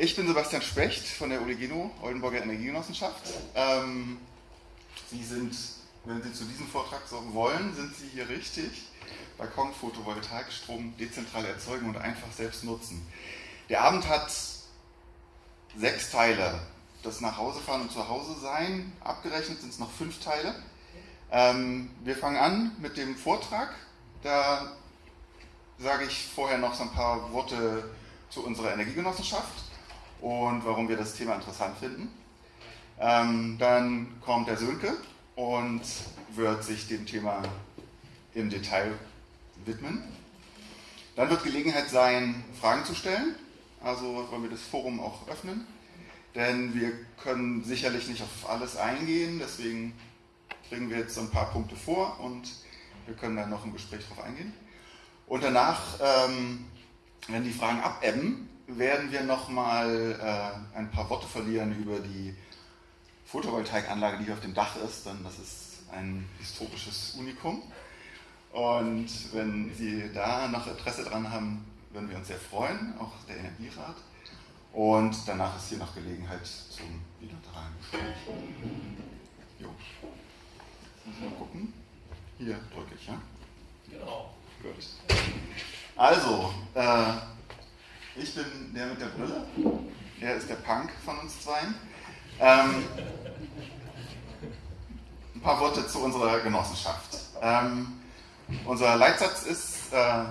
Ich bin Sebastian Specht von der Oligeno, Oldenburger Energiegenossenschaft. Ähm, Sie sind, wenn Sie zu diesem Vortrag so wollen, sind Sie hier richtig. Balkon, Photovoltaik, Strom dezentral erzeugen und einfach selbst nutzen. Der Abend hat sechs Teile. Das Nachhausefahren und Zuhause-Sein, abgerechnet sind es noch fünf Teile. Ähm, wir fangen an mit dem Vortrag. Da sage ich vorher noch so ein paar Worte zu unserer Energiegenossenschaft und warum wir das Thema interessant finden. Ähm, dann kommt der Sönke und wird sich dem Thema im Detail widmen. Dann wird Gelegenheit sein, Fragen zu stellen. Also wollen wir das Forum auch öffnen. Denn wir können sicherlich nicht auf alles eingehen. Deswegen bringen wir jetzt so ein paar Punkte vor und wir können dann noch im Gespräch darauf eingehen. Und danach, ähm, wenn die Fragen abebben, werden wir nochmal äh, ein paar Worte verlieren über die Photovoltaikanlage, die hier auf dem Dach ist, denn das ist ein historisches Unikum. Und wenn Sie da noch Interesse dran haben, würden wir uns sehr freuen, auch der Energierat. Und danach ist hier noch Gelegenheit zum bilateralen Gespräch. Jo. Muss mal gucken. Hier drücke ich, ja? Genau. Gut. Also, äh, ich bin der mit der Brille. Er ist der Punk von uns zweien. Ähm, ein paar Worte zu unserer Genossenschaft. Ähm, unser Leitsatz ist, äh,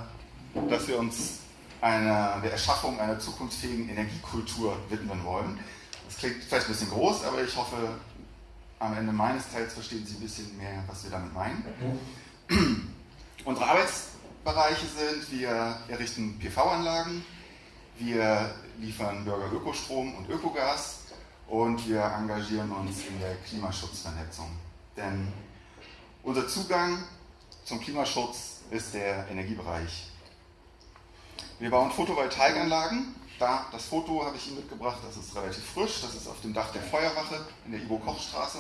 dass wir uns einer, der Erschaffung einer zukunftsfähigen Energiekultur widmen wollen. Das klingt vielleicht ein bisschen groß, aber ich hoffe, am Ende meines Teils verstehen Sie ein bisschen mehr, was wir damit meinen. Unsere Arbeitsbereiche sind, wir errichten PV-Anlagen, wir liefern Bürger Ökostrom und Ökogas und wir engagieren uns in der Klimaschutzvernetzung. Denn unser Zugang zum Klimaschutz ist der Energiebereich. Wir bauen Photovoltaikanlagen. Da, das Foto habe ich Ihnen mitgebracht, das ist relativ frisch, das ist auf dem Dach der Feuerwache in der Ivo-Koch-Straße.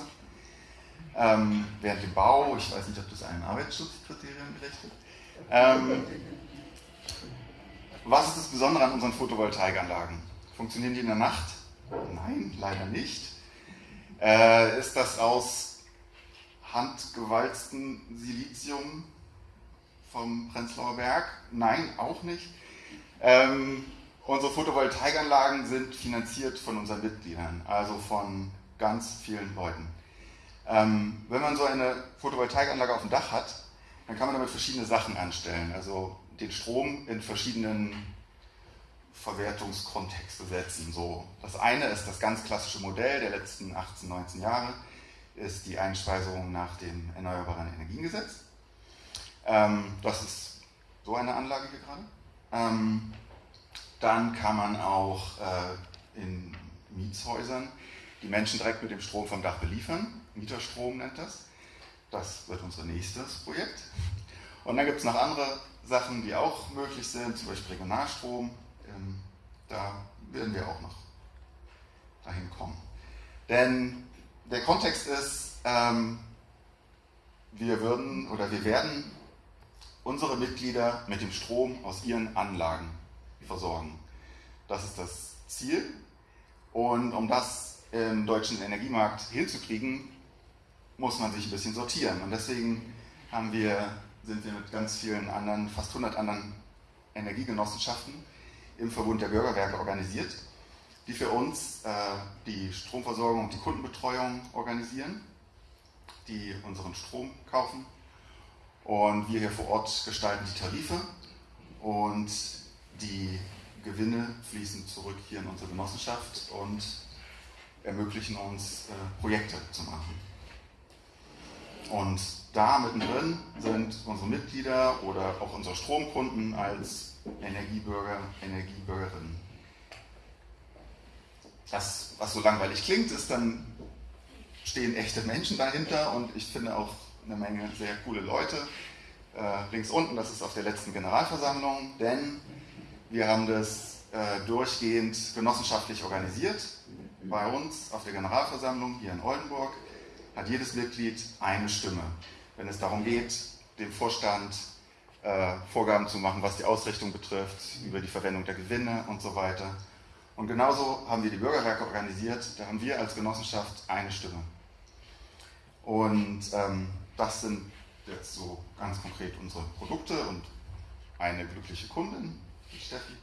Ähm, während dem Bau, ich weiß nicht, ob das einem Arbeitsschutzkriterium gerecht wird. Ähm, was ist das Besondere an unseren Photovoltaikanlagen? Funktionieren die in der Nacht? Nein, leider nicht. Äh, ist das aus handgewalztem Silizium vom Prenzlauer Berg? Nein, auch nicht. Ähm, unsere Photovoltaikanlagen sind finanziert von unseren Mitgliedern, also von ganz vielen Leuten. Ähm, wenn man so eine Photovoltaikanlage auf dem Dach hat, dann kann man damit verschiedene Sachen anstellen. Also den Strom in verschiedenen Verwertungskontexte setzen. So, das eine ist das ganz klassische Modell der letzten 18, 19 Jahre, ist die Einspeisung nach dem Erneuerbaren Energiengesetz. Ähm, das ist so eine Anlage hier gerade. Ähm, dann kann man auch äh, in Mietshäusern die Menschen direkt mit dem Strom vom Dach beliefern. Mieterstrom nennt das. Das wird unser nächstes Projekt. Und dann gibt es noch andere Sachen, die auch möglich sind, zum Beispiel Regionalstrom. Ähm, da werden wir auch noch dahin kommen. Denn der Kontext ist, ähm, wir würden oder wir werden unsere Mitglieder mit dem Strom aus ihren Anlagen versorgen. Das ist das Ziel. Und um das im deutschen Energiemarkt hinzukriegen, muss man sich ein bisschen sortieren. Und deswegen haben wir, sind wir mit ganz vielen anderen, fast 100 anderen Energiegenossenschaften im Verbund der Bürgerwerke organisiert, die für uns äh, die Stromversorgung und die Kundenbetreuung organisieren, die unseren Strom kaufen. Und wir hier vor Ort gestalten die Tarife und die Gewinne fließen zurück hier in unsere Genossenschaft und ermöglichen uns, äh, Projekte zu machen. Und da mittendrin sind unsere Mitglieder oder auch unsere Stromkunden als Energiebürger, Energiebürgerinnen. Das, was so langweilig klingt, ist dann stehen echte Menschen dahinter und ich finde auch eine Menge sehr coole Leute. Äh, links unten, das ist auf der letzten Generalversammlung, denn wir haben das äh, durchgehend genossenschaftlich organisiert. Bei uns auf der Generalversammlung hier in Oldenburg hat jedes Mitglied eine Stimme, wenn es darum geht, dem Vorstand äh, Vorgaben zu machen, was die Ausrichtung betrifft, über die Verwendung der Gewinne und so weiter. Und genauso haben wir die Bürgerwerke organisiert, da haben wir als Genossenschaft eine Stimme. Und ähm, das sind jetzt so ganz konkret unsere Produkte und eine glückliche Kundin, die Steffi.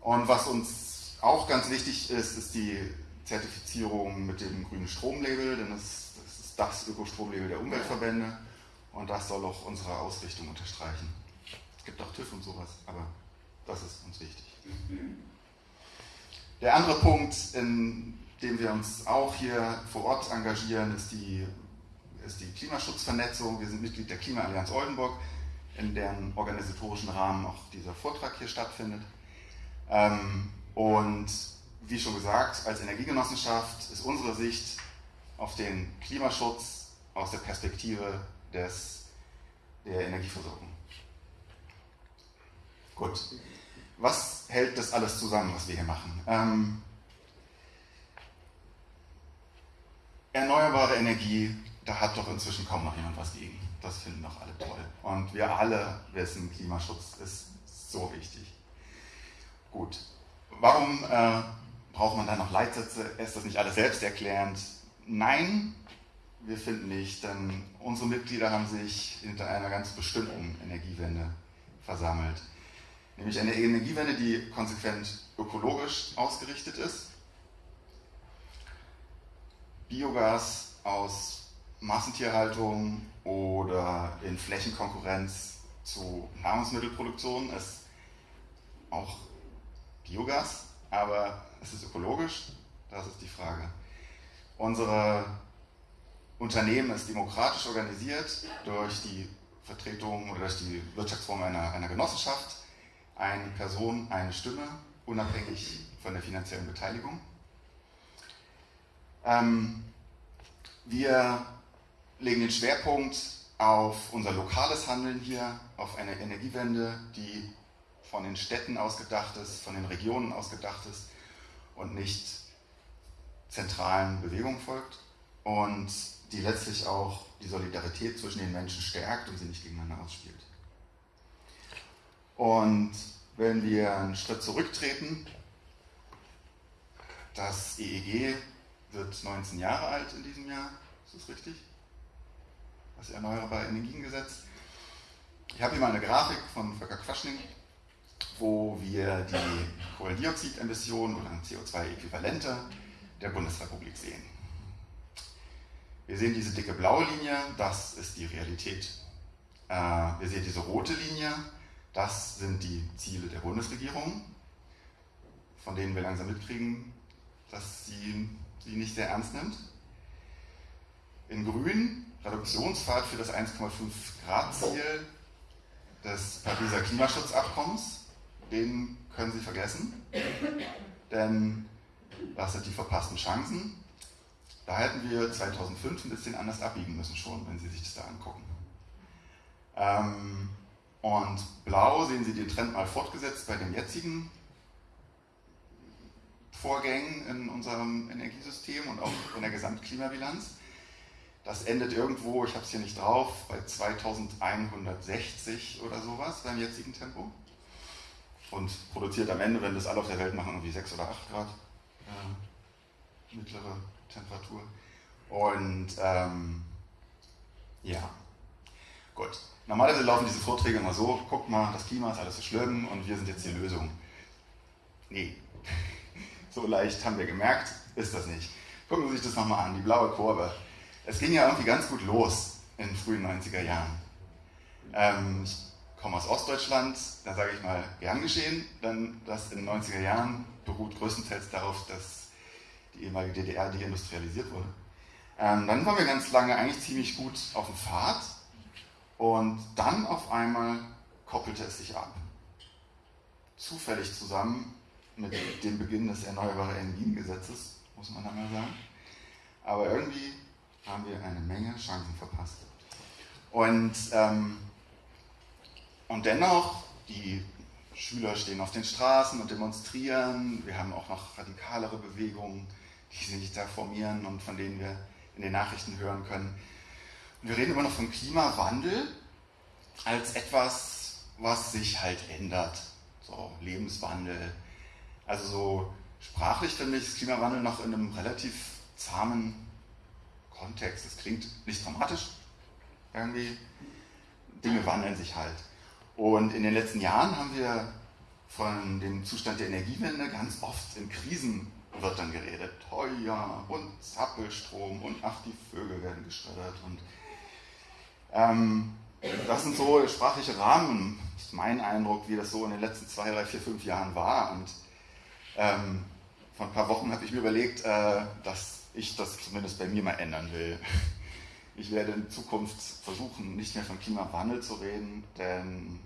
Und was uns auch ganz wichtig ist, ist die Zertifizierung mit dem grünen Stromlabel, denn das, das Ökostromlabel der Umweltverbände und das soll auch unsere Ausrichtung unterstreichen. Es gibt auch TÜV und sowas, aber das ist uns wichtig. Der andere Punkt, in dem wir uns auch hier vor Ort engagieren, ist die, ist die Klimaschutzvernetzung. Wir sind Mitglied der Klimaallianz Oldenburg, in deren organisatorischen Rahmen auch dieser Vortrag hier stattfindet. Ähm, und wie schon gesagt, als Energiegenossenschaft ist unsere Sicht auf den Klimaschutz aus der Perspektive des, der Energieversorgung. Gut. Was hält das alles zusammen, was wir hier machen? Ähm, erneuerbare Energie, da hat doch inzwischen kaum noch jemand was gegen. Das finden doch alle toll. Und wir alle wissen, Klimaschutz ist so wichtig. Gut. Warum äh, braucht man da noch Leitsätze? Ist das nicht alles selbsterklärend? Nein, wir finden nicht, denn unsere Mitglieder haben sich hinter einer ganz bestimmten Energiewende versammelt. Nämlich eine Energiewende, die konsequent ökologisch ausgerichtet ist. Biogas aus Massentierhaltung oder in Flächenkonkurrenz zu Nahrungsmittelproduktion ist auch Biogas, aber es ist ökologisch, das ist die Frage. Unsere Unternehmen ist demokratisch organisiert durch die Vertretung oder durch die Wirtschaftsform einer, einer Genossenschaft. Eine Person, eine Stimme, unabhängig von der finanziellen Beteiligung. Ähm, wir legen den Schwerpunkt auf unser lokales Handeln hier, auf eine Energiewende, die von den Städten ausgedacht ist, von den Regionen ausgedacht ist und nicht zentralen Bewegungen folgt und die letztlich auch die Solidarität zwischen den Menschen stärkt und sie nicht gegeneinander ausspielt. Und wenn wir einen Schritt zurücktreten, das EEG wird 19 Jahre alt in diesem Jahr, ist das richtig? Das Erneuerbare Energiengesetz. Ich habe hier mal eine Grafik von Volker Quaschning, wo wir die Kohlendioxidemissionen oder CO2-Äquivalente der Bundesrepublik sehen. Wir sehen diese dicke blaue Linie, das ist die Realität. Äh, wir sehen diese rote Linie, das sind die Ziele der Bundesregierung, von denen wir langsam mitkriegen, dass sie sie nicht sehr ernst nimmt. In grün Reduktionspfad für das 1,5 Grad Ziel des Pariser Klimaschutzabkommens. Den können Sie vergessen, denn das sind die verpassten Chancen. Da hätten wir 2005 ein bisschen anders abbiegen müssen schon, wenn Sie sich das da angucken. Ähm, und blau sehen Sie den Trend mal fortgesetzt bei den jetzigen Vorgängen in unserem Energiesystem und auch in der Gesamtklimabilanz. Das endet irgendwo, ich habe es hier nicht drauf, bei 2160 oder sowas beim jetzigen Tempo. Und produziert am Ende, wenn das alle auf der Welt machen, irgendwie 6 oder 8 Grad äh, mittlere Temperatur. Und ähm, ja, gut. Normalerweise laufen diese Vorträge immer so, guckt mal, das Klima ist alles so schlimm und wir sind jetzt die Lösung. Nee, so leicht haben wir gemerkt, ist das nicht. Gucken Sie sich das nochmal an, die blaue Kurve. Es ging ja irgendwie ganz gut los in den frühen 90er Jahren. Ähm, ich komme aus Ostdeutschland, da sage ich mal, gern geschehen, denn das in den 90er Jahren beruht größtenteils darauf, dass die ehemalige DDR deindustrialisiert wurde. Ähm, dann waren wir ganz lange eigentlich ziemlich gut auf dem Pfad und dann auf einmal koppelte es sich ab. Zufällig zusammen mit dem Beginn des Erneuerbaren Energiengesetzes, muss man einmal sagen. Aber irgendwie haben wir eine Menge Chancen verpasst. Und, ähm, und dennoch, die Schüler stehen auf den Straßen und demonstrieren. Wir haben auch noch radikalere Bewegungen, die sich da formieren und von denen wir in den Nachrichten hören können. Und wir reden immer noch vom Klimawandel als etwas, was sich halt ändert. So Lebenswandel, Also so sprachlich finde ich das Klimawandel noch in einem relativ zahmen Kontext. Es klingt nicht dramatisch irgendwie. Dinge wandeln sich halt. Und in den letzten Jahren haben wir von dem Zustand der Energiewende ganz oft in Krisenwörtern geredet. Heuer und Zappelstrom und ach, die Vögel werden geschreddert. Und ähm, das sind so sprachliche Rahmen, das ist mein Eindruck, wie das so in den letzten zwei, drei, vier, fünf Jahren war. Und ähm, vor ein paar Wochen habe ich mir überlegt, äh, dass ich das zumindest bei mir mal ändern will. Ich werde in Zukunft versuchen, nicht mehr von Klimawandel zu reden, denn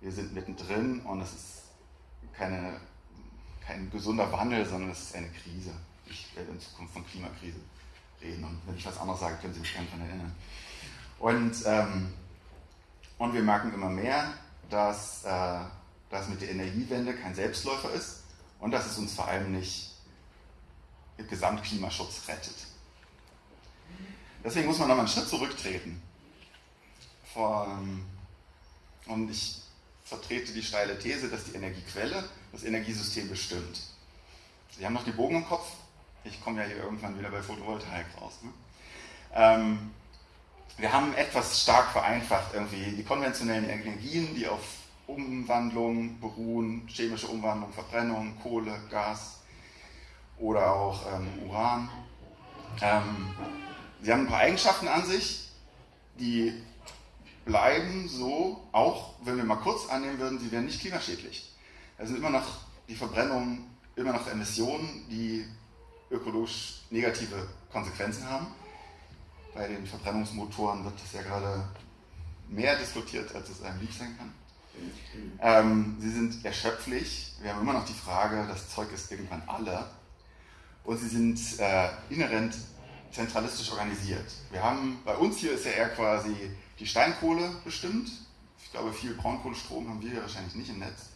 wir sind mittendrin und es ist keine, kein gesunder Wandel, sondern es ist eine Krise. Ich werde in Zukunft von Klimakrise reden und wenn ich was anderes sage, können Sie mich gerne daran erinnern. Und, ähm, und wir merken immer mehr, dass äh, das mit der Energiewende kein Selbstläufer ist und dass es uns vor allem nicht im Gesamtklimaschutz rettet. Deswegen muss man nochmal einen Schritt zurücktreten. und ich vertrete die steile These, dass die Energiequelle das Energiesystem bestimmt. Sie haben noch die Bogen im Kopf. Ich komme ja hier irgendwann wieder bei Photovoltaik raus. Ne? Ähm, wir haben etwas stark vereinfacht irgendwie die konventionellen Energien, die auf Umwandlung beruhen, chemische Umwandlung, Verbrennung, Kohle, Gas oder auch ähm, Uran. Ähm, sie haben ein paar Eigenschaften an sich, die bleiben so, auch wenn wir mal kurz annehmen würden, sie wären nicht klimaschädlich. Es sind immer noch die Verbrennung, immer noch Emissionen, die ökologisch negative Konsequenzen haben. Bei den Verbrennungsmotoren wird das ja gerade mehr diskutiert, als es einem lieb sein kann. Ähm, sie sind erschöpflich. Wir haben immer noch die Frage, das Zeug ist irgendwann alle. Und sie sind äh, inhärent zentralistisch organisiert. Wir haben, bei uns hier ist ja eher quasi die Steinkohle bestimmt. Ich glaube, viel Braunkohlestrom haben wir hier wahrscheinlich nicht im Netz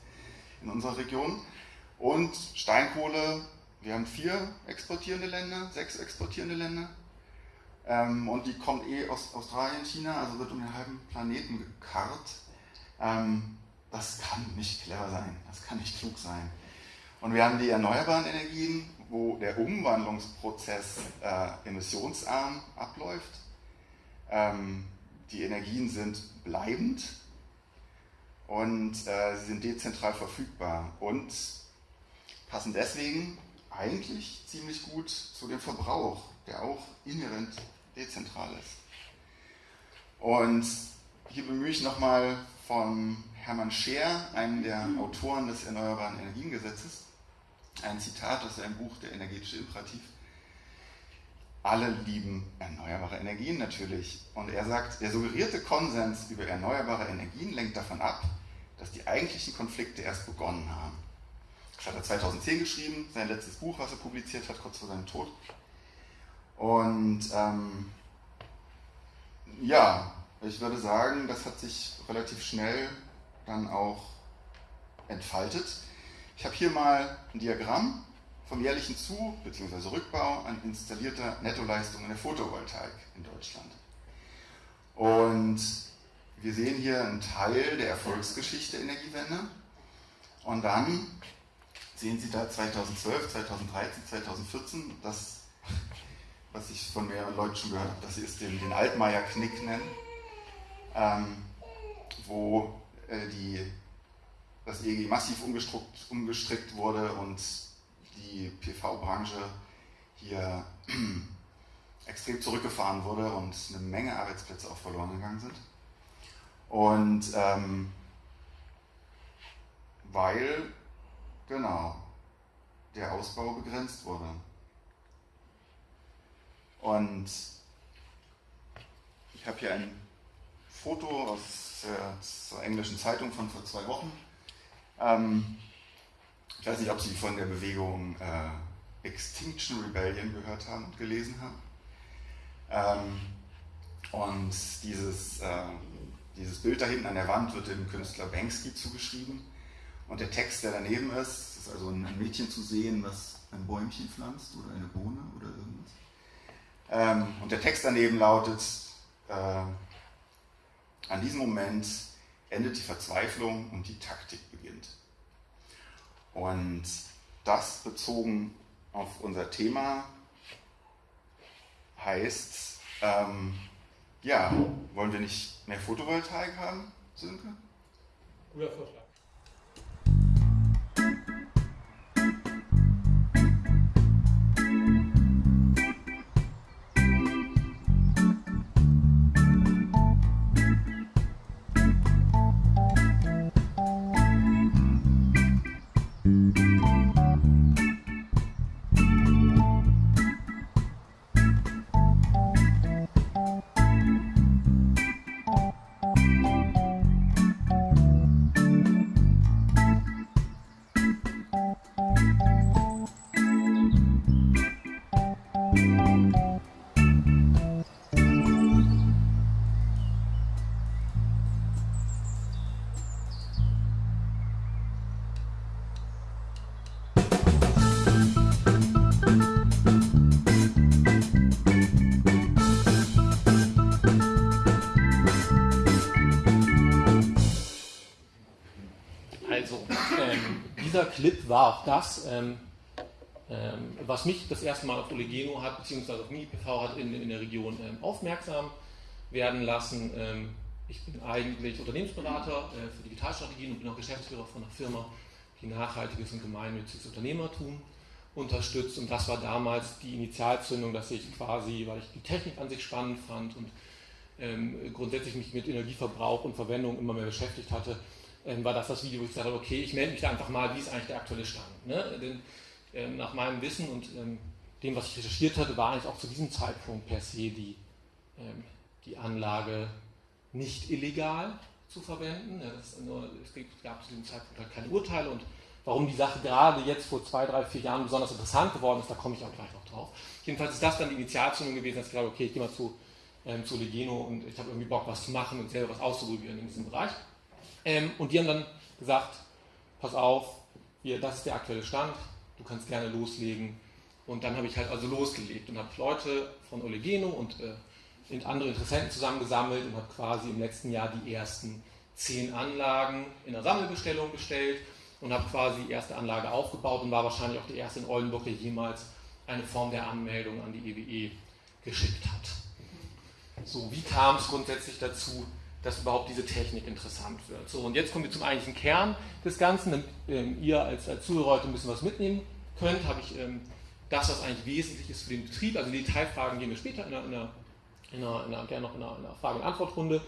in unserer Region. Und Steinkohle, wir haben vier exportierende Länder, sechs exportierende Länder. Ähm, und die kommt eh aus Australien, China, also wird um den halben Planeten gekarrt. Ähm, das kann nicht clever sein, das kann nicht klug sein. Und wir haben die erneuerbaren Energien, wo der Umwandlungsprozess äh, emissionsarm abläuft. Ähm, die Energien sind bleibend und äh, sie sind dezentral verfügbar und passen deswegen eigentlich ziemlich gut zu dem Verbrauch, der auch inhärent dezentral ist. Und hier bemühe ich nochmal von Hermann Scheer, einem der Autoren des Erneuerbaren Energiengesetzes, ein Zitat aus seinem Buch Der energetische Imperativ. Alle lieben erneuerbare Energien natürlich. Und er sagt, der suggerierte Konsens über erneuerbare Energien lenkt davon ab, dass die eigentlichen Konflikte erst begonnen haben. Das hat er 2010 geschrieben, sein letztes Buch, was er publiziert hat, kurz vor seinem Tod. Und ähm, ja, ich würde sagen, das hat sich relativ schnell dann auch entfaltet. Ich habe hier mal ein Diagramm vom jährlichen Zu- bzw. Rückbau an installierter Nettoleistung in der Photovoltaik in Deutschland. Und wir sehen hier einen Teil der Erfolgsgeschichte Energiewende. Und dann sehen Sie da 2012, 2013, 2014, das, was ich von mehreren Leuten schon gehört habe, dass sie es den, den Altmaier-Knick nennen, ähm, wo äh, die, das EEG massiv umgestrickt wurde und die PV-Branche hier extrem zurückgefahren wurde und eine Menge Arbeitsplätze auch verloren gegangen sind. Und ähm, weil, genau, der Ausbau begrenzt wurde. Und ich habe hier ein Foto aus der englischen Zeitung von vor zwei Wochen. Ähm, ich weiß nicht, ob Sie von der Bewegung äh, Extinction Rebellion gehört haben und gelesen haben. Ähm, und dieses, äh, dieses Bild da hinten an der Wand wird dem Künstler Banksy zugeschrieben. Und der Text, der daneben ist, ist also ein Mädchen zu sehen, was ein Bäumchen pflanzt oder eine Bohne oder irgendwas. Ähm, und der Text daneben lautet, äh, an diesem Moment endet die Verzweiflung und die Taktik beginnt. Und das bezogen auf unser Thema heißt, ähm, ja, wollen wir nicht mehr Photovoltaik haben, Sönke? Guter Vorschlag. War auch das, ähm, ähm, was mich das erste Mal auf Olegeno hat, beziehungsweise auf MiniPV hat in, in der Region ähm, aufmerksam werden lassen. Ähm, ich bin eigentlich Unternehmensberater äh, für Digitalstrategien und bin auch Geschäftsführer von einer Firma, die nachhaltiges und gemeinnütziges Unternehmertum unterstützt. Und das war damals die Initialzündung, dass ich quasi, weil ich die Technik an sich spannend fand und ähm, grundsätzlich mich mit Energieverbrauch und Verwendung immer mehr beschäftigt hatte, ähm, war das das Video, wo ich gesagt okay, ich melde mich da einfach mal, wie ist eigentlich der aktuelle Stand. Ne? Denn ähm, nach meinem Wissen und ähm, dem, was ich recherchiert hatte, war eigentlich auch zu diesem Zeitpunkt per se die, ähm, die Anlage nicht illegal zu verwenden. Nur, es gab zu diesem Zeitpunkt halt keine Urteile und warum die Sache gerade jetzt vor zwei, drei, vier Jahren besonders interessant geworden ist, da komme ich auch gleich noch drauf. Jedenfalls ist das dann die Initialzündung gewesen, dass ich glaube, okay, ich gehe mal zu, ähm, zu Legeno und ich habe irgendwie Bock, was zu machen und selber was auszuprobieren in diesem Bereich. Ähm, und die haben dann gesagt, pass auf, hier, das ist der aktuelle Stand, du kannst gerne loslegen. Und dann habe ich halt also losgelegt und habe Leute von Olegeno und äh, andere Interessenten zusammengesammelt und habe quasi im letzten Jahr die ersten zehn Anlagen in der Sammelbestellung bestellt und habe quasi die erste Anlage aufgebaut und war wahrscheinlich auch der erste in Oldenburg, der jemals eine Form der Anmeldung an die EWE e geschickt hat. So, wie kam es grundsätzlich dazu, dass überhaupt diese Technik interessant wird. So, und jetzt kommen wir zum eigentlichen Kern des Ganzen. Damit ähm, ihr als, als Zuhörer heute ein bisschen was mitnehmen könnt, habe ich ähm, das, was eigentlich wesentlich ist für den Betrieb. Also die Detailfragen gehen wir später in einer, in einer, in einer, in einer gerne noch in einer, in einer Frage- und Antwortrunde.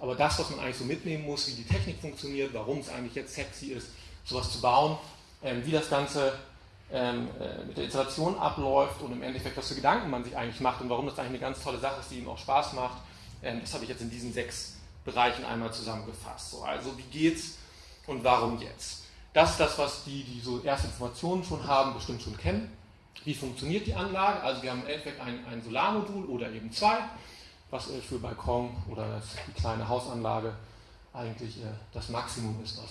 Aber das, was man eigentlich so mitnehmen muss, wie die Technik funktioniert, warum es eigentlich jetzt sexy ist, sowas zu bauen, ähm, wie das Ganze ähm, äh, mit der Installation abläuft und im Endeffekt, was für Gedanken man sich eigentlich macht und warum das eigentlich eine ganz tolle Sache ist, die ihm auch Spaß macht, ähm, das habe ich jetzt in diesen sechs Bereichen einmal zusammengefasst. So, also wie geht's und warum jetzt? Das ist das, was die, die so erste Informationen schon haben, bestimmt schon kennen. Wie funktioniert die Anlage? Also wir haben im Endeffekt ein, ein Solarmodul oder eben zwei, was äh, für Balkon oder die kleine Hausanlage eigentlich äh, das Maximum ist, was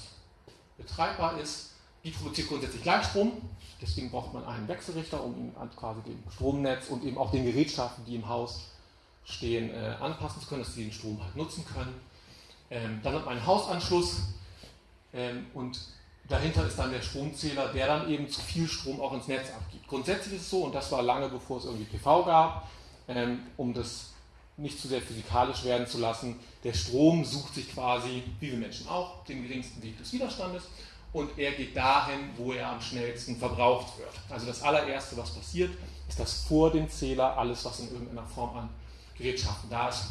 betreibbar ist. Die produziert grundsätzlich Gleichstrom, deswegen braucht man einen Wechselrichter, um quasi dem Stromnetz und eben auch den Gerätschaften, die im Haus stehen, äh, anpassen zu können, dass sie den Strom halt nutzen können. Ähm, dann hat man einen Hausanschluss ähm, und dahinter ist dann der Stromzähler, der dann eben zu viel Strom auch ins Netz abgibt. Grundsätzlich ist es so, und das war lange bevor es irgendwie PV gab, ähm, um das nicht zu sehr physikalisch werden zu lassen, der Strom sucht sich quasi, wie wir Menschen auch, den geringsten Weg des Widerstandes und er geht dahin, wo er am schnellsten verbraucht wird. Also das allererste, was passiert, ist, dass vor dem Zähler alles, was in irgendeiner Form an Gerätschaften da ist,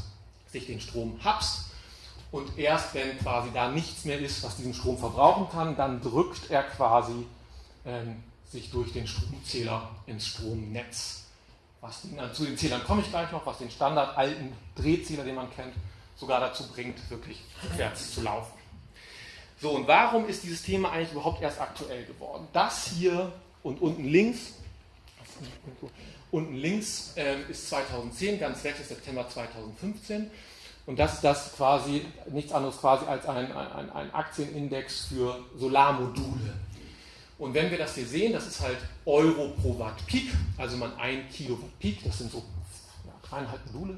sich den Strom habst. Und erst wenn quasi da nichts mehr ist, was diesen Strom verbrauchen kann, dann drückt er quasi ähm, sich durch den Stromzähler ins Stromnetz. Was den, zu den Zählern komme ich gleich noch, was den Standard alten Drehzähler, den man kennt, sogar dazu bringt, wirklich rückwärts zu laufen. So, und warum ist dieses Thema eigentlich überhaupt erst aktuell geworden? Das hier und unten links Unten links äh, ist 2010, ganz rechts ist September 2015. Und das ist das quasi, nichts anderes quasi als ein, ein, ein Aktienindex für Solarmodule. Und wenn wir das hier sehen, das ist halt Euro pro Watt Peak, also man 1 Kilowatt Peak, das sind so ja, dreieinhalb Module.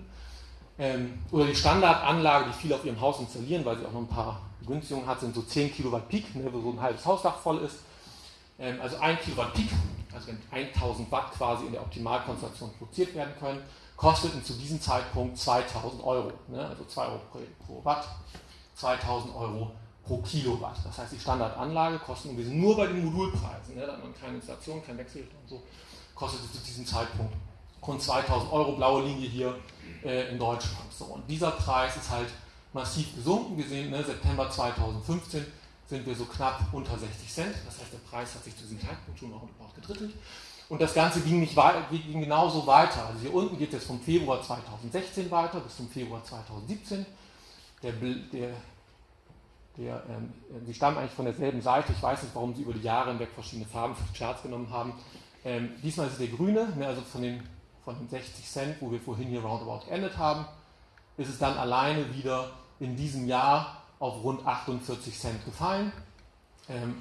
Ähm, oder die Standardanlage, die viele auf ihrem Haus installieren, weil sie auch noch ein paar Begünstigungen hat, sind so 10 Kilowatt Peak, ne, wo so ein halbes Hausdach voll ist. Ähm, also 1 Kilowatt Peak, also wenn 1000 Watt quasi in der Optimalkonstellation produziert werden können, kosteten zu diesem Zeitpunkt 2000 Euro. Ne? Also 2 Euro pro, Watt, 2000 Euro pro Kilowatt. Das heißt, die Standardanlage kostet nur bei den Modulpreisen, ne? da hat man keine Installation, kein Wechselrichter und so, kostete zu diesem Zeitpunkt rund 2000 Euro, blaue Linie hier äh, in Deutschland. So, und dieser Preis ist halt massiv gesunken. Wir sehen, ne, September 2015 sind wir so knapp unter 60 Cent. Das heißt, der Preis hat sich zu diesem Zeitpunkt schon auch gedrittelt. Und das Ganze ging, nicht ging genauso weiter. Also hier unten geht es jetzt vom Februar 2016 weiter bis zum Februar 2017. Der, der, der, ähm, die stammen eigentlich von derselben Seite. Ich weiß nicht, warum sie über die Jahre hinweg verschiedene Farben für die Charts genommen haben. Ähm, diesmal ist es der grüne, ne, also von den, von den 60 Cent, wo wir vorhin hier roundabout geendet haben, ist es dann alleine wieder in diesem Jahr auf rund 48 Cent gefallen. Ähm,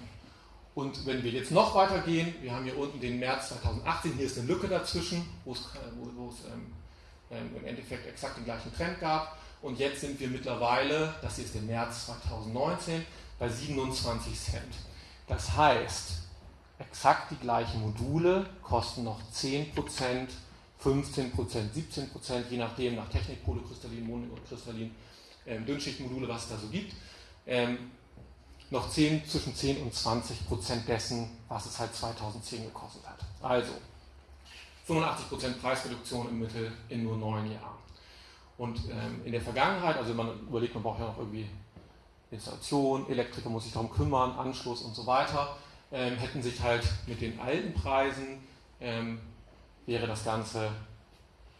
und wenn wir jetzt noch weiter gehen, wir haben hier unten den März 2018, hier ist eine Lücke dazwischen, wo es, wo es ähm, im Endeffekt exakt den gleichen Trend gab. Und jetzt sind wir mittlerweile, das hier ist der März 2019, bei 27 Cent. Das heißt, exakt die gleichen Module kosten noch 10%, 15%, 17%, je nachdem, nach Technik, Polykristallin, Monokristallin, ähm, Dünnschichtmodule, was es da so gibt. Ähm, noch 10, zwischen 10 und 20 Prozent dessen, was es halt 2010 gekostet hat. Also 85 Prozent Preisreduktion im Mittel in nur neun Jahren. Und ähm, in der Vergangenheit, also man überlegt, man braucht ja noch irgendwie Installation, Elektriker muss sich darum kümmern, Anschluss und so weiter, ähm, hätten sich halt mit den alten Preisen, ähm, wäre das Ganze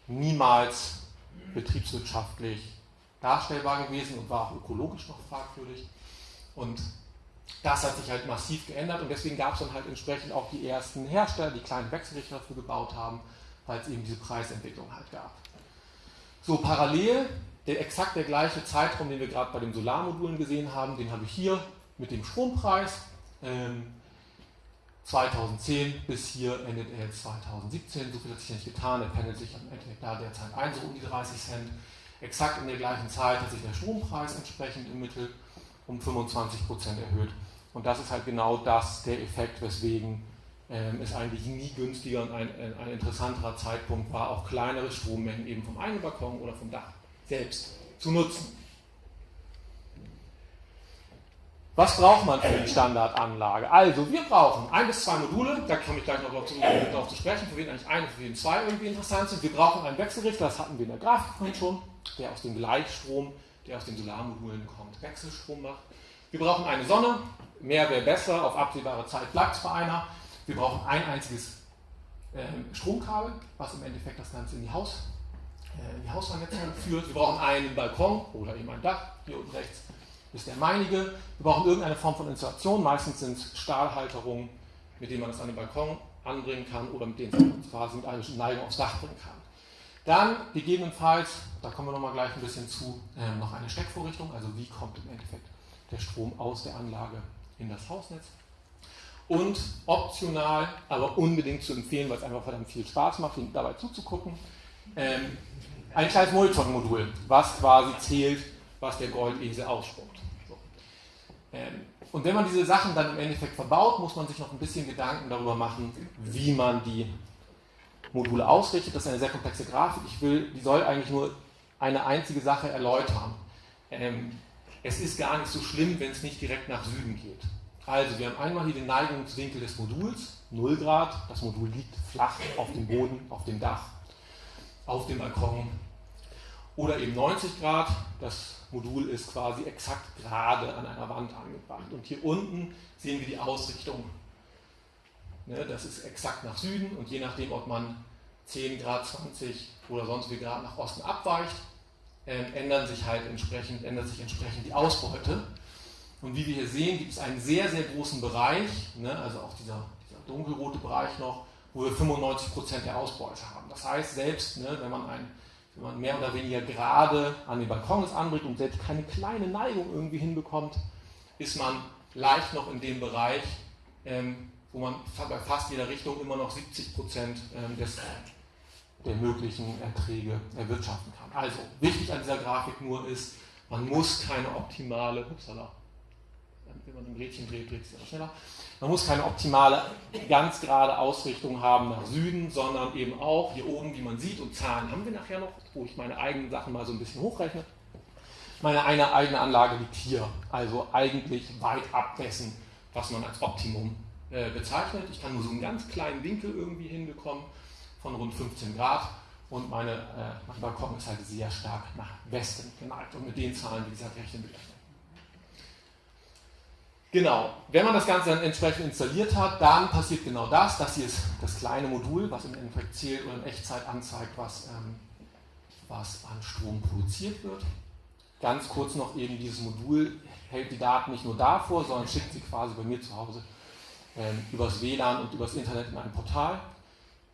niemals betriebswirtschaftlich darstellbar gewesen und war auch ökologisch noch fragwürdig. Und das hat sich halt massiv geändert und deswegen gab es dann halt entsprechend auch die ersten Hersteller, die kleine Wechselrichter dafür gebaut haben, weil es eben diese Preisentwicklung halt gab. So, parallel, der, exakt der gleiche Zeitraum, den wir gerade bei den Solarmodulen gesehen haben, den habe ich hier mit dem Strompreis. Ähm, 2010 bis hier endet er jetzt 2017. So viel hat sich nicht getan. Er pendelt sich am Ende da derzeit ein, so um die 30 Cent. Exakt in der gleichen Zeit hat sich der Strompreis entsprechend im Mittel um 25 Prozent erhöht. Und das ist halt genau das, der Effekt, weswegen ähm, es eigentlich nie günstiger und ein, ein, interessanterer Zeitpunkt war, auch kleinere Strommengen eben vom eigenen Balkon oder vom Dach selbst zu nutzen. Was braucht man für die Standardanlage? Also, wir brauchen ein bis zwei Module, da komme ich gleich noch darauf zu, darauf zu sprechen, für wen eigentlich eine, für wen zwei irgendwie interessant sind. Wir brauchen einen Wechselrichter, das hatten wir in der Grafik schon, der aus dem Gleichstrom der aus den Solarmodulen kommt, Wechselstrom macht. Wir brauchen eine Sonne, mehr wäre besser, auf absehbare Zeit bleibt es bei einer. Wir brauchen ein einziges äh, Stromkabel, was im Endeffekt das Ganze in die, Haus, äh, die Haushaltsnetze führt. Wir brauchen einen Balkon oder eben ein Dach, hier unten rechts ist der meinige. Wir brauchen irgendeine Form von Installation, meistens sind es Stahlhalterungen, mit denen man es an den Balkon anbringen kann oder mit denen es quasi mit einer Neigung aufs Dach bringen kann. Dann gegebenenfalls, da kommen wir nochmal gleich ein bisschen zu, äh, noch eine Steckvorrichtung, also wie kommt im Endeffekt der Strom aus der Anlage in das Hausnetz. Und optional, aber unbedingt zu empfehlen, weil es einfach verdammt viel Spaß macht, dabei zuzugucken, ähm, ein kleines Monitoring-Modul, was quasi zählt, was der Goldesel ausspuckt. So. Ähm, und wenn man diese Sachen dann im Endeffekt verbaut, muss man sich noch ein bisschen Gedanken darüber machen, wie man die Module ausrichtet. Das ist eine sehr komplexe Grafik. Ich will, die soll eigentlich nur eine einzige Sache erläutern. Ähm, es ist gar nicht so schlimm, wenn es nicht direkt nach Süden geht. Also wir haben einmal hier den Neigungswinkel des Moduls, 0 Grad. Das Modul liegt flach auf dem Boden, auf dem Dach, auf dem Balkon. Oder eben 90 Grad. Das Modul ist quasi exakt gerade an einer Wand angebracht. Und hier unten sehen wir die Ausrichtung Ne, das ist exakt nach Süden und je nachdem, ob man 10 Grad, 20 oder sonst wie Grad nach Osten abweicht, äh, ändern sich halt entsprechend, ändert sich entsprechend die Ausbeute. Und wie wir hier sehen, gibt es einen sehr, sehr großen Bereich, ne, also auch dieser, dieser, dunkelrote Bereich noch, wo wir 95% der Ausbeute haben. Das heißt, selbst ne, wenn, man ein, wenn man mehr oder weniger gerade an den Balkons anbringt und selbst keine kleine Neigung irgendwie hinbekommt, ist man leicht noch in dem Bereich, ähm, wo man bei fast jeder Richtung immer noch 70 Prozent ähm, des, der möglichen Erträge erwirtschaften kann. Also wichtig an dieser Grafik nur ist, man muss keine optimale, upsala, wenn man ein Rädchen dreht, dreht es ja schneller. Man muss keine optimale, ganz gerade Ausrichtung haben nach Süden, sondern eben auch hier oben, wie man sieht, und Zahlen haben wir nachher noch, wo ich meine eigenen Sachen mal so ein bisschen hochrechne. Meine eine eigene Anlage liegt hier, also eigentlich weit ab dessen, was man als Optimum äh, bezeichnet. Ich kann nur so einen ganz kleinen Winkel irgendwie hinbekommen von rund 15 Grad und meine, äh, mein Balkon ist halt sehr stark nach Westen geneigt und mit den Zahlen, wie gesagt, rechnen wir gleich. Genau, wenn man das Ganze dann entsprechend installiert hat, dann passiert genau das. Das hier ist das kleine Modul, was im Endeffekt zählt oder in Echtzeit anzeigt, was, ähm, was an Strom produziert wird. Ganz kurz noch eben, dieses Modul hält die Daten nicht nur davor, sondern schickt sie quasi bei mir zu Hause ähm, übers WLAN und übers Internet in ein Portal,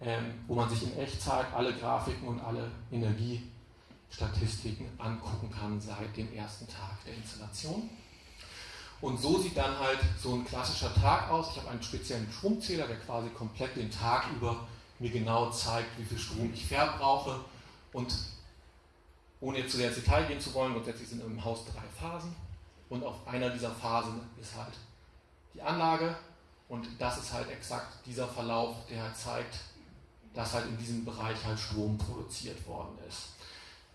ähm, wo man sich in Echtzeit alle Grafiken und alle Energiestatistiken angucken kann seit dem ersten Tag der Installation. Und so sieht dann halt so ein klassischer Tag aus. Ich habe einen speziellen Stromzähler, der quasi komplett den Tag über mir genau zeigt, wie viel Strom ich verbrauche. Und ohne jetzt zu sehr ins Detail gehen zu wollen, grundsätzlich sind im Haus drei Phasen. Und auf einer dieser Phasen ist halt die Anlage. Und das ist halt exakt dieser Verlauf, der halt zeigt, dass halt in diesem Bereich halt Strom produziert worden ist.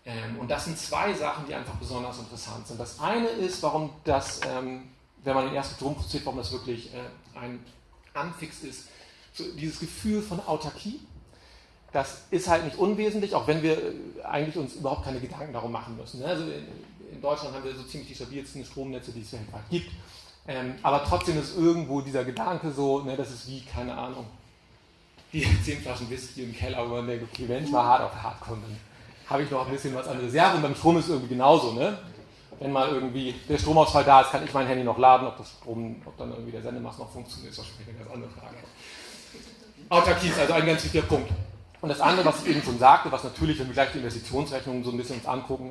Ähm, und das sind zwei Sachen, die einfach besonders interessant sind. Das eine ist, warum das ähm, wenn man den ersten Strom produziert, warum das wirklich äh, ein Anfix ist. So, dieses Gefühl von Autarkie, das ist halt nicht unwesentlich, auch wenn wir äh, eigentlich uns überhaupt keine Gedanken darum machen müssen. Ne? Also in, in, Deutschland haben wir so ziemlich die stabilsten Stromnetze, die es weltweit gibt. Ähm, aber trotzdem ist irgendwo dieser Gedanke so, ne, das ist wie, keine Ahnung, die zehn Flaschen Whisky im Keller, wo man denkt, okay, wenn ich mal hart auf hart komme, dann habe ich noch ein bisschen was an Reserve und beim Strom ist es irgendwie genauso. Ne? wenn mal irgendwie der Stromausfall da ist, kann ich mein Handy noch laden, ob, das Strom, ob dann irgendwie der Sendemast noch funktioniert, ist wahrscheinlich eine ganz andere Frage. Autarkie ist also ein ganz wichtiger Punkt. Und das andere, was ich eben schon sagte, was natürlich, wenn wir gleich die Investitionsrechnungen so ein bisschen uns angucken,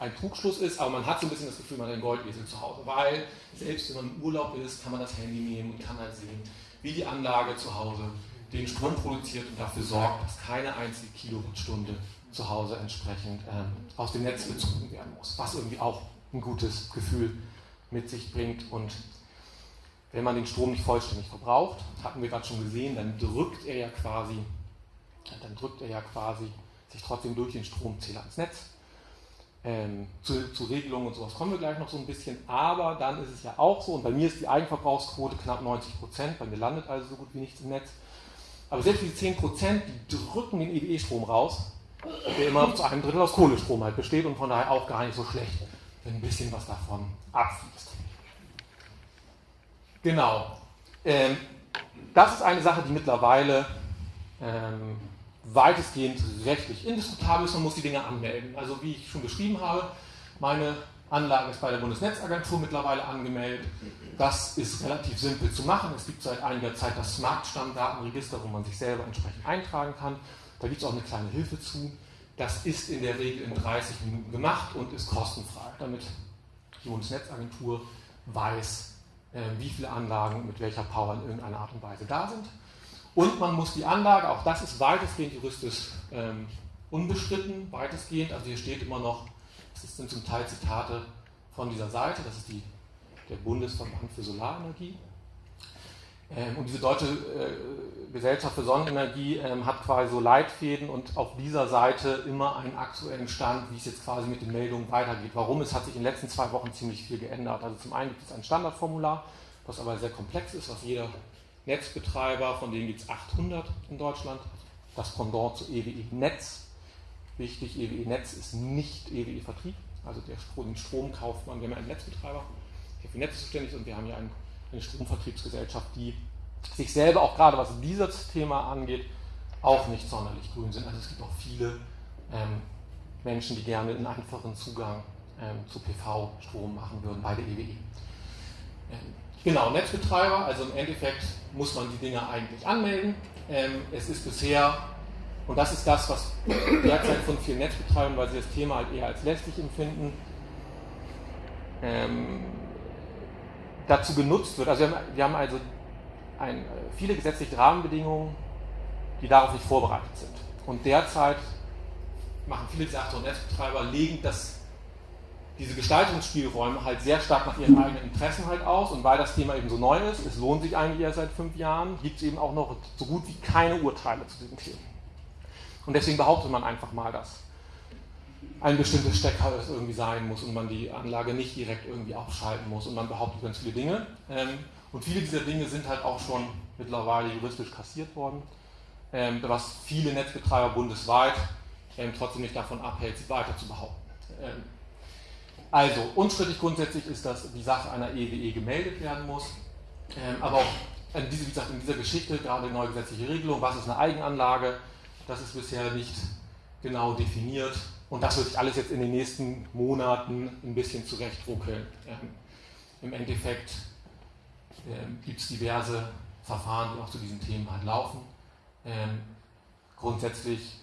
ein Trugschluss ist, aber man hat so ein bisschen das Gefühl, man hat einen Goldesel zu Hause, weil selbst wenn man im Urlaub ist, kann man das Handy nehmen und kann halt sehen, wie die Anlage zu Hause den Strom produziert und dafür sorgt, dass keine einzige Kilowattstunde zu Hause entsprechend ähm, aus dem Netz bezogen werden muss, was irgendwie auch ein gutes Gefühl mit sich bringt. Und wenn man den Strom nicht vollständig verbraucht, hatten wir gerade schon gesehen, dann drückt er ja quasi, dann drückt er ja quasi sich trotzdem durch den Stromzähler ins Netz. Ähm, zu, zu, Regelungen und sowas kommen wir gleich noch so ein bisschen, aber dann ist es ja auch so, und bei mir ist die Eigenverbrauchsquote knapp 90 Prozent, bei mir landet also so gut wie nichts im Netz. Aber selbst diese 10 Prozent, die drücken den EWE-Strom raus der immer zu einem Drittel aus Kohlestrom halt besteht und von daher auch gar nicht so schlecht, wenn ein bisschen was davon abfließt. Genau. Ähm, das ist eine Sache, die mittlerweile ähm, weitestgehend rechtlich indiskutabel ist. Man muss die Dinge anmelden. Also wie ich schon beschrieben habe, meine Anlage ist bei der Bundesnetzagentur mittlerweile angemeldet. Das ist relativ simpel zu machen. Es gibt seit einiger Zeit das Smart-Stammdatenregister, wo man sich selber entsprechend eintragen kann. Da gibt es auch eine kleine Hilfe zu. Das ist in der Regel in 30 Minuten gemacht und ist kostenfrei, damit die Bundesnetzagentur weiß, äh, wie viele Anlagen mit welcher Power in irgendeiner Art und Weise da sind. Und man muss die Anlage, auch das ist weitestgehend juristisch ähm, unbestritten, weitestgehend, also hier steht immer noch, das sind zum Teil Zitate von dieser Seite, das ist die, der Bundesverband für Solarenergie. Ähm, und diese deutsche äh, Gesellschaft für Sonnenenergie ähm, hat quasi so Leitfäden und auf dieser Seite immer einen aktuellen Stand, wie es jetzt quasi mit den Meldungen weitergeht. Warum? Es hat sich in den letzten zwei Wochen ziemlich viel geändert. Also zum einen gibt es ein Standardformular, was aber sehr komplex ist, was jeder Netzbetreiber, von denen gibt es 800 in Deutschland, das Pendant zu EWE Netz. Wichtig, EWE Netz ist nicht EWE Vertrieb, also der Strom, den Strom kauft man, wir haben einen Netzbetreiber, der für Netze zuständig ist und wir haben ja einen eine Stromvertriebsgesellschaft, die sich selber auch gerade was dieses Thema angeht, auch nicht sonderlich grün sind. Also es gibt auch viele ähm, Menschen, die gerne einen einfachen Zugang ähm, zu PV-Strom machen würden bei der EWE. Ähm, genau, Netzbetreiber, also im Endeffekt muss man die Dinge eigentlich anmelden. Ähm, es ist bisher, und das ist das, was derzeit von vielen Netzbetreibern, weil sie das Thema halt eher als lästig empfinden, ähm, dazu genutzt wird. Also wir haben, wir haben also ein, viele gesetzliche Rahmenbedingungen, die darauf nicht vorbereitet sind. Und derzeit machen viele Achter- und Netzbetreiber, legen das, diese Gestaltungsspielräume halt sehr stark nach ihren eigenen Interessen halt aus und weil das Thema eben so neu ist, es lohnt sich eigentlich erst seit fünf Jahren, gibt es eben auch noch so gut wie keine Urteile zu diesem Thema. Und deswegen behauptet man einfach mal, dass ein bestimmtes Stecker es irgendwie sein muss und man die Anlage nicht direkt irgendwie aufschalten muss und man behauptet ganz viele Dinge. Ähm, und viele dieser Dinge sind halt auch schon mittlerweile juristisch kassiert worden, ähm, was viele Netzbetreiber bundesweit ähm, trotzdem nicht davon abhält, sie weiter zu behaupten. Also, unstrittig grundsätzlich ist, dass die Sache einer EWE e gemeldet werden muss, aber auch in, diese, wie gesagt, in dieser Geschichte, gerade neue gesetzliche Regelung, was ist eine Eigenanlage, das ist bisher nicht genau definiert und das wird sich alles jetzt in den nächsten Monaten ein bisschen zurechtruckeln. Ähm, Im Endeffekt ähm, gibt es diverse Verfahren, die auch zu diesen Themen halt laufen. Ähm, grundsätzlich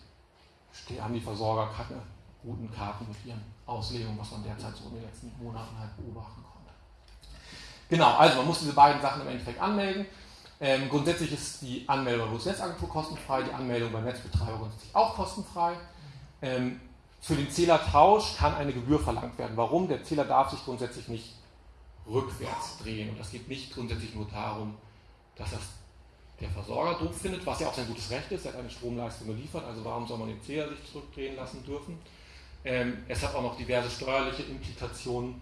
haben die Versorger keine guten Karten mit ihren Auslegungen, was man derzeit so in den letzten Monaten halt beobachten konnte. Genau, also man muss diese beiden Sachen im Endeffekt anmelden. Ähm, grundsätzlich ist die Anmeldung bei Bundesnetzagentur kostenfrei, die Anmeldung beim Netzbetreiber grundsätzlich auch kostenfrei. Ähm, für den Zählertausch kann eine Gebühr verlangt werden. Warum? Der Zähler darf sich grundsätzlich nicht rückwärts drehen. Und das geht nicht grundsätzlich nur darum, dass das der Versorger doof findet, was ja auch sein gutes Recht ist, er hat eine Stromleistung geliefert, also warum soll man den Zähler sich zurückdrehen lassen dürfen? Ähm, es hat auch noch diverse steuerliche Implikationen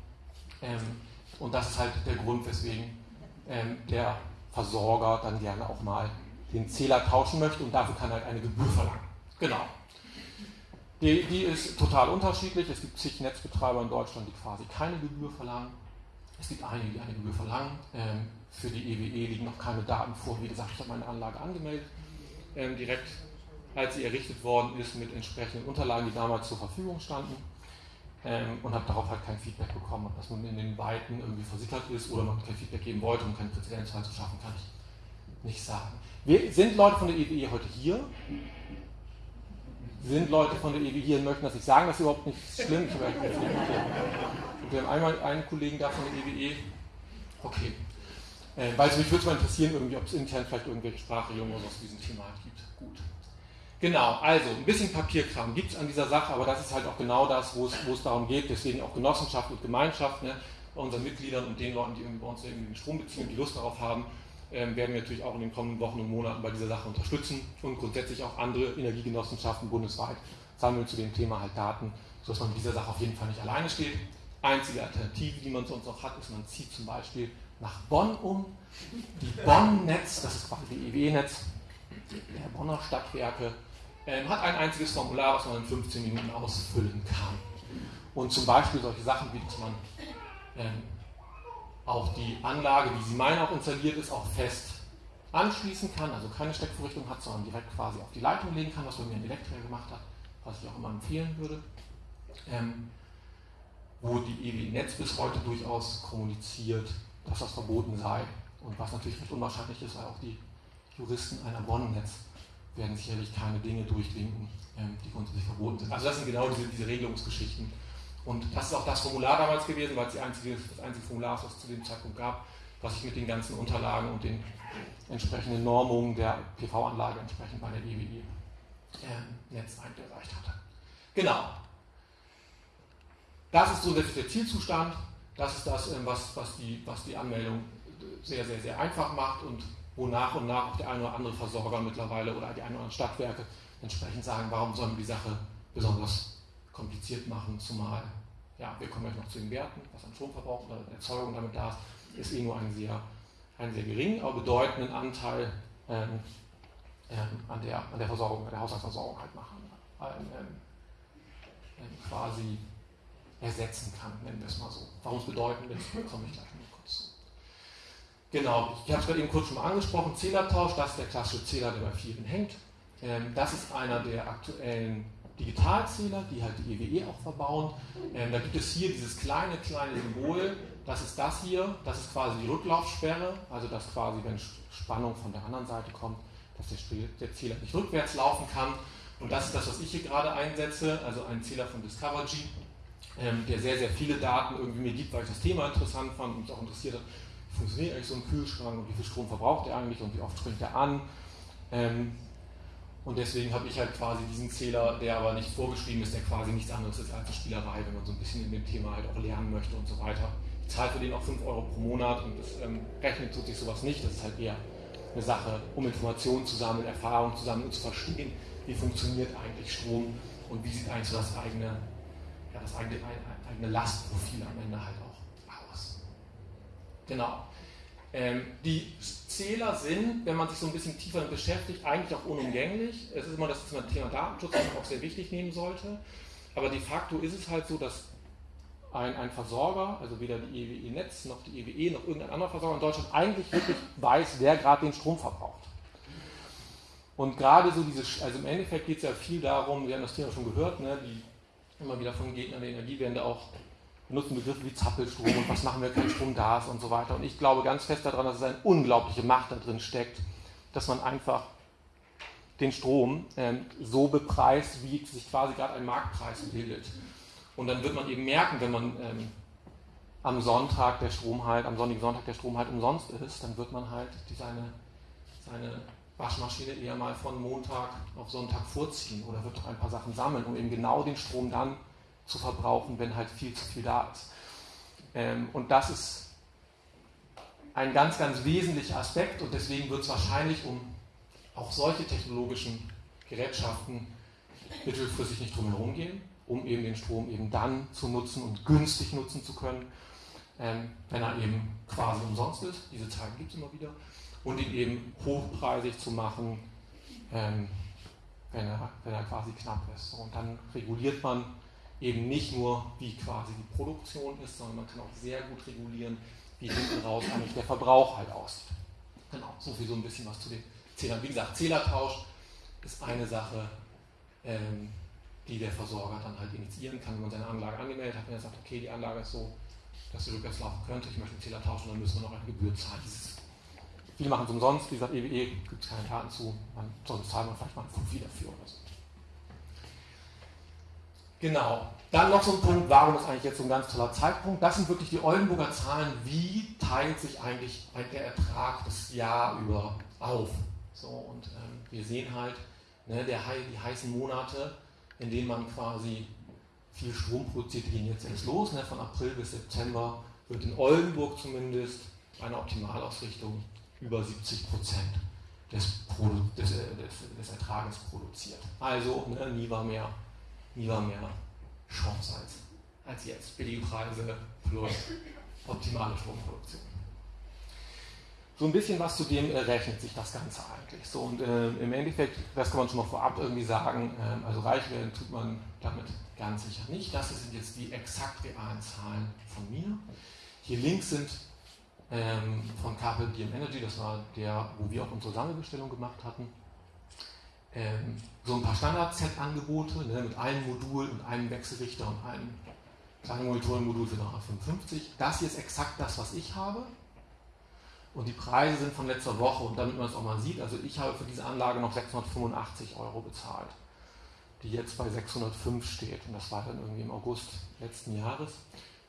ähm, und das ist halt der Grund, weswegen ähm, der Versorger dann gerne auch mal den Zähler tauschen möchte und dafür kann halt eine Gebühr verlangen. Genau. Die, die ist total unterschiedlich. Es gibt zig Netzbetreiber in Deutschland, die quasi keine Gebühr verlangen. Es gibt einige, die eine Gebühr verlangen. Ähm, für die EWE e liegen noch keine Daten vor. Wie gesagt, ich habe meine Anlage angemeldet, ähm, direkt als sie errichtet worden ist, mit entsprechenden Unterlagen, die damals zur Verfügung standen. Ähm, und habe darauf halt kein Feedback bekommen. Ob das nun in den Weiten irgendwie versickert ist oder man kein Feedback geben wollte, um keinen Präzedenzfall zu schaffen, kann ich nicht sagen. Wir, sind Leute von der EWE e heute hier? sind Leute von der EW hier und möchten das nicht sagen, das ist überhaupt nicht schlimm. Wir haben einmal einen Kollegen da von der EWE. E. Okay. Äh, weil es mich würde mal interessieren, ob es intern vielleicht irgendwelche Sprachregelungen oder so zu diesem Thema gibt. Gut. Genau, also ein bisschen Papierkram gibt es an dieser Sache, aber das ist halt auch genau das, wo es darum geht. Deswegen auch Genossenschaft und Gemeinschaft ne, bei unseren Mitgliedern und den Leuten, die irgendwie bei uns irgendwie den Strom beziehen und die Lust darauf haben, ähm, werden wir natürlich auch in den kommenden Wochen und Monaten bei dieser Sache unterstützen und grundsätzlich auch andere Energiegenossenschaften bundesweit sammeln zu dem Thema halt Daten, sodass man mit dieser Sache auf jeden Fall nicht alleine steht. Einzige Alternative, die man sonst noch hat, ist, man zieht zum Beispiel nach Bonn um. Die Bonn-Netz, das ist quasi die EWE-Netz der Bonner Stadtwerke, ähm, hat ein einziges Formular, was man in 15 Minuten ausfüllen kann. Und zum Beispiel solche Sachen wie, dass man ähm, auch die Anlage, wie sie meine auch installiert ist, auch fest anschließen kann, also keine Steckvorrichtung hat, sondern direkt quasi auf die Leitung legen kann, was bei mir ein Elektriker gemacht hat, was ich auch immer empfehlen würde. Ähm, wo die EWI Netz bis heute durchaus kommuniziert, dass das verboten sei und was natürlich nicht unwahrscheinlich ist, weil auch die Juristen einer Bonn-Netz werden sicherlich keine Dinge durchwinken, ähm, die grundsätzlich verboten sind. Also das sind genau diese, diese Regelungsgeschichten, und das ist auch das Formular damals gewesen, weil es einzige, das einzige Formular ist, was es zu dem Zeitpunkt gab, was ich mit den ganzen Unterlagen und den entsprechenden Normungen der PV-Anlage entsprechend bei der EWE äh, Netz eingereicht hatte. Genau. Das ist so der, der Zielzustand. Das ist das, ähm, was, was, die, was die Anmeldung sehr, sehr, sehr einfach macht und wo nach und nach auch der eine oder andere Versorger mittlerweile oder die ein oder anderen Stadtwerke entsprechend sagen, warum sollen wir die Sache besonders kompliziert machen, zumal, ja, wir kommen gleich noch zu den Werten, was an Stromverbrauch oder Erzeugung damit da ist, ist eh nur ein sehr, einen sehr geringen, aber bedeutenden Anteil ähm, ähm, an, der, an der Versorgung, an der Haushaltsversorgung halt machen, ähm, ähm, ähm, quasi ersetzen kann, nennen wir es mal so. Warum es bedeutend ist, komme ich gleich. Genau, ich habe es gerade eben kurz schon mal angesprochen, Zählertausch, das ist der klassische Zähler, der bei vielen hängt. Ähm, das ist einer der aktuellen Digitalzähler, die halt die EWE e auch verbauen. Ähm, da gibt es hier dieses kleine, kleine Symbol, das ist das hier, das ist quasi die Rücklaufsperre, also dass quasi, wenn Spannung von der anderen Seite kommt, dass der, der Zähler nicht rückwärts laufen kann. Und das ist das, was ich hier gerade einsetze, also ein Zähler von Discovergy, ähm, der sehr, sehr viele Daten irgendwie mir gibt, weil ich das Thema interessant fand und mich auch interessiert hat, funktioniert eigentlich so ein Kühlschrank und wie viel Strom verbraucht er eigentlich und wie oft springt er an. Ähm, Und deswegen habe ich halt quasi diesen Zähler, der aber nicht vorgeschrieben ist, der quasi nichts anderes ist als Spielerei, wenn man so ein bisschen in dem Thema halt auch lernen möchte und so weiter. Ich zahle für den auch 5 Euro pro Monat und das ähm, rechnet tut sich sowas nicht. Das ist halt eher eine Sache, um Informationen zu sammeln, Erfahrungen zu sammeln und zu verstehen, wie funktioniert eigentlich Strom und wie sieht eigentlich so das eigene, ja, das eigene, eigene Lastprofil am Ende halt aus. Genau. Ähm, die Zähler sind, wenn man sich so ein bisschen tiefer beschäftigt, eigentlich auch unumgänglich. Es ist immer das Thema Datenschutz, das man auch sehr wichtig nehmen sollte. Aber de facto ist es halt so, dass ein, ein Versorger, also weder die EWE Netz noch die EWE noch irgendein anderer Versorger in Deutschland eigentlich wirklich weiß, wer gerade den Strom verbraucht. Und gerade so diese, also im Endeffekt geht es ja viel darum, wir haben das Thema schon gehört, ne, die immer wieder von Gegnern der Energiewende auch benutzen Begriffe wie Zappelstrom und was machen wir, kein Strom da ist und so weiter. Und ich glaube ganz fest daran, dass es eine unglaubliche Macht da drin steckt, dass man einfach den Strom ähm, so bepreist, wie sich quasi gerade ein Marktpreis bildet. Und dann wird man eben merken, wenn man ähm, am Sonntag der Strom halt, am sonnigen Sonntag der Strom halt umsonst ist, dann wird man halt die, seine, seine Waschmaschine eher mal von Montag auf Sonntag vorziehen oder wird doch ein paar Sachen sammeln, um eben genau den Strom dann zu verbrauchen, wenn halt viel zu viel da ist. Ähm, und das ist ein ganz, ganz wesentlicher Aspekt und deswegen wird es wahrscheinlich um auch solche technologischen Gerätschaften mittelfristig nicht drum herum gehen, um eben den Strom eben dann zu nutzen und günstig nutzen zu können, ähm, wenn er eben quasi umsonst ist. Diese Tage gibt es immer wieder. Und ihn eben hochpreisig zu machen, ähm, wenn, er, wenn er quasi knapp ist. Und dann reguliert man eben nicht nur, wie quasi die Produktion ist, sondern man kann auch sehr gut regulieren, wie hinten raus eigentlich der Verbrauch halt aussieht. Genau, so viel so ein bisschen was zu den Zählern. Wie gesagt, Zählertausch ist eine Sache, ähm, die der Versorger dann halt initiieren kann, wenn man seine Anlage angemeldet hat, wenn er sagt, okay, die Anlage ist so, dass sie rückwärts laufen könnte, ich möchte einen Zähler tauschen, dann müssen wir noch eine Gebühr zahlen. Dieses, viele machen es umsonst, wie gesagt, EWE gibt es keine Daten zu, man, sonst zahlt man vielleicht mal einen Fuffi dafür oder so. Genau. Dann noch so ein Punkt, warum ist eigentlich jetzt so ein ganz toller Zeitpunkt? Das sind wirklich die Oldenburger Zahlen. Wie teilt sich eigentlich der Ertrag das Jahr über auf? So, und ähm, wir sehen halt ne, der, die heißen Monate, in denen man quasi viel Strom produziert, gehen jetzt erst los. Ne, von April bis September wird in Oldenburg zumindest eine Optimalausrichtung über 70 Prozent des, des, des, des, Ertrages produziert. Also ne, nie war mehr lieber mehr Chance als, als jetzt. Billige Preise plus optimale Stromproduktion. So ein bisschen was zu dem äh, rechnet sich das Ganze eigentlich. So, und äh, im Endeffekt, das kann man schon mal vorab irgendwie sagen, äh, also reich werden tut man damit ganz sicher nicht. Das sind jetzt die exakt realen Zahlen von mir. Hier links sind ähm, von Carpel DM Energy, das war der, wo wir auch unsere Sammelbestellung gemacht hatten ähm, so ein paar Standard-Set-Angebote ne, mit einem Modul und einem Wechselrichter und einem kleinen Monitorenmodul für 355. Das hier ist exakt das, was ich habe. Und die Preise sind von letzter Woche und damit man es auch mal sieht, also ich habe für diese Anlage noch 685 Euro bezahlt, die jetzt bei 605 steht. Und das war dann irgendwie im August letzten Jahres.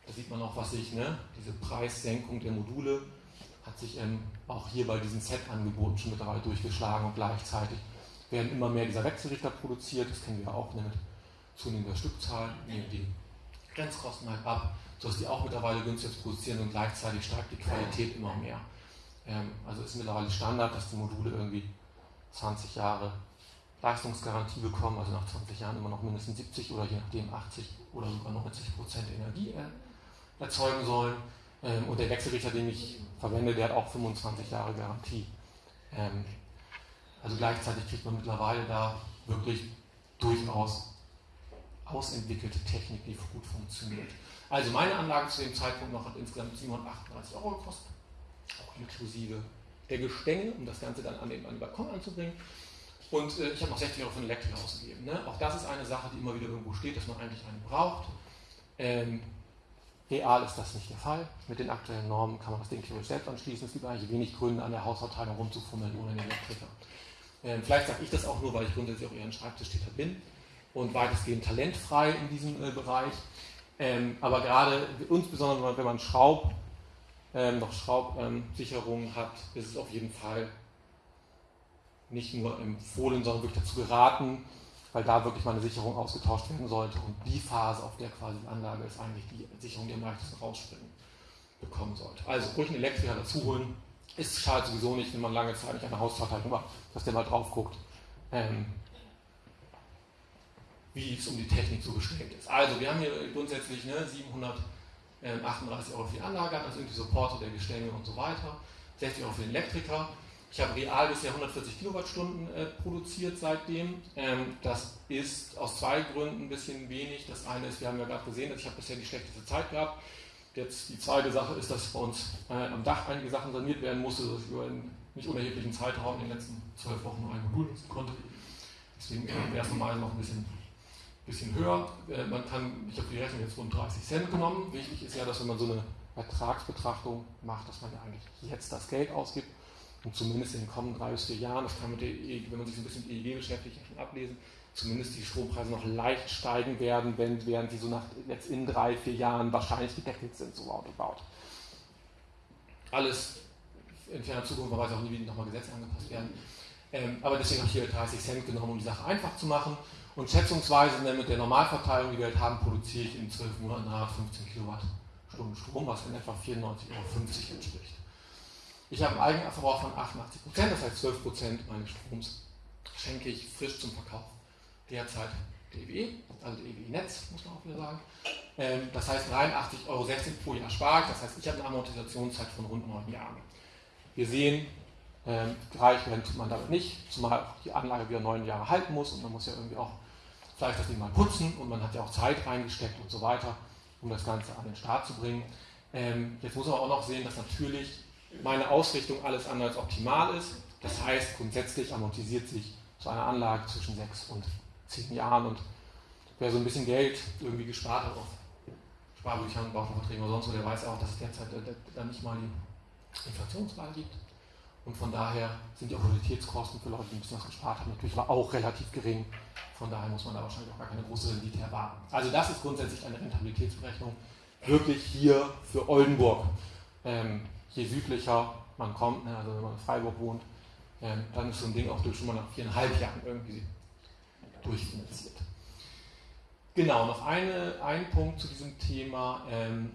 Da sieht man auch, was sich, ne, diese Preissenkung der Module hat sich ähm, auch hier bei diesen Set-Angeboten schon mittlerweile durchgeschlagen und gleichzeitig werden immer mehr dieser Wechselrichter produziert, das kennen wir auch ne, mit zunehmender Stückzahl, nehmen die Grenzkosten halt ab, sodass die auch mittlerweile günstig produzieren und gleichzeitig steigt die Qualität immer mehr. Ähm, also ist mittlerweile Standard, dass die Module irgendwie 20 Jahre Leistungsgarantie bekommen, also nach 20 Jahren immer noch mindestens 70 oder je nachdem 80 oder sogar 90 Prozent Energie äh, erzeugen sollen. Ähm, und der Wechselrichter, den ich verwende, der hat auch 25 Jahre Garantie. Ähm, also gleichzeitig kriegt man mittlerweile da wirklich durchaus ausentwickelte Technik, die gut funktioniert. Also meine Anlage zu dem Zeitpunkt noch hat insgesamt 738 Euro gekostet, auch inklusive der Gestänge, um das Ganze dann an den, an den Balkon anzubringen. Und äh, ich habe noch 60 Euro für eine Elektrik ausgegeben. Ne? Auch das ist eine Sache, die immer wieder irgendwo steht, dass man eigentlich einen braucht. Ähm, real ist das nicht der Fall. Mit den aktuellen Normen kann man das Ding theoretisch selbst anschließen. Es gibt eigentlich wenig Gründe, an der Hausverteilung rumzufummeln ohne den Elektriker. Ähm, vielleicht sage ich das auch nur, weil ich grundsätzlich auch eher ein Schreibtischtäter bin und weitestgehend talentfrei in diesem äh, Bereich. Ähm, aber gerade, insbesondere wenn man Schraub, ähm, noch Schraubsicherungen hat, ist es auf jeden Fall nicht nur empfohlen, sondern wirklich dazu geraten, weil da wirklich mal eine Sicherung ausgetauscht werden sollte. Und die Phase, auf der quasi die Anlage ist, eigentlich die Sicherung, die am leichtesten rausspringen bekommen sollte. Also ruhig einen Elektriker dazu holen. Ist schade sowieso nicht, wenn man lange Zeit nicht an der Hausverteilung war, dass der mal drauf guckt, ähm, wie es um die Technik so gestellt ist. Also wir haben hier grundsätzlich ne, 738 Euro für die Anlage, also irgendwie Supporter der Gestänge und so weiter, 60 Euro für den Elektriker. Ich habe real bisher 140 Kilowattstunden äh, produziert seitdem. Ähm, das ist aus zwei Gründen ein bisschen wenig. Das eine ist, wir haben ja gerade gesehen, dass ich habe bisher die schlechteste Zeit gehabt. Jetzt die zweite Sache ist, dass bei uns äh, am Dach einige Sachen saniert werden musste, dass ich über einen nicht unerheblichen Zeitraum in den letzten zwölf Wochen nur ein Modul nutzen konnte. Deswegen äh, wäre es normal noch ein bisschen, bisschen höher. Äh, man kann, ich habe die Rechnung jetzt rund 30 Cent genommen. Wichtig ist ja, dass wenn man so eine Ertragsbetrachtung macht, dass man ja eigentlich jetzt das Geld ausgibt und zumindest in den kommenden drei bis vier Jahren, das kann man, e wenn man sich ein bisschen mit EEG beschäftigt, schon ablesen, zumindest die Strompreise noch leicht steigen werden, wenn, während sie so nach jetzt in drei, vier Jahren wahrscheinlich gedeckelt sind, so roundabout. Alles in ferner Zukunft, man weiß auch nie, wie nochmal Gesetze angepasst werden. Ähm, aber deswegen habe ich hier 30 Cent genommen, um die Sache einfach zu machen. Und schätzungsweise ne, mit der Normalverteilung, die wir halt haben, produziere ich in 12 Monaten 15 Kilowattstunden Strom, was in etwa 94,50 Euro entspricht. Ich habe einen Eigenverbrauch von 88 Prozent, das heißt 12 Prozent meines Stroms schenke ich frisch zum Verkauf derzeit der EWE, also der EWE-Netz, muss man auch wieder sagen. Ähm, das heißt 83,60 Euro pro Jahr spare ich, das heißt, ich habe eine Amortisationszeit von rund neun Jahren. Wir sehen, ähm, reich rennt man damit nicht, zumal auch die Anlage wieder neun Jahre halten muss und man muss ja irgendwie auch vielleicht das Ding mal putzen und man hat ja auch Zeit reingesteckt und so weiter, um das Ganze an den Start zu bringen. Ähm, jetzt muss man auch noch sehen, dass natürlich meine Ausrichtung alles andere als optimal ist. Das heißt, grundsätzlich amortisiert sich so eine Anlage zwischen sechs und zehn Jahren und wer so ein bisschen Geld irgendwie gespart hat auf Sparbüchern, Bauverträgen oder sonst wo, der weiß auch, dass es derzeit äh, dann nicht mal die Inflationsrate gibt. Und von daher sind die Opportunitätskosten für Leute, die ein bisschen was gespart haben, natürlich auch relativ gering. Von daher muss man da wahrscheinlich auch gar keine große Rendite erwarten. Also das ist grundsätzlich eine Rentabilitätsberechnung wirklich hier für Oldenburg. Ähm, je südlicher man kommt, ne, also wenn man in Freiburg wohnt, ähm, dann ist so ein Ding auch durch schon mal nach viereinhalb Jahren irgendwie durchfinanziert. Genau, noch eine, ein Punkt zu diesem Thema. Ähm,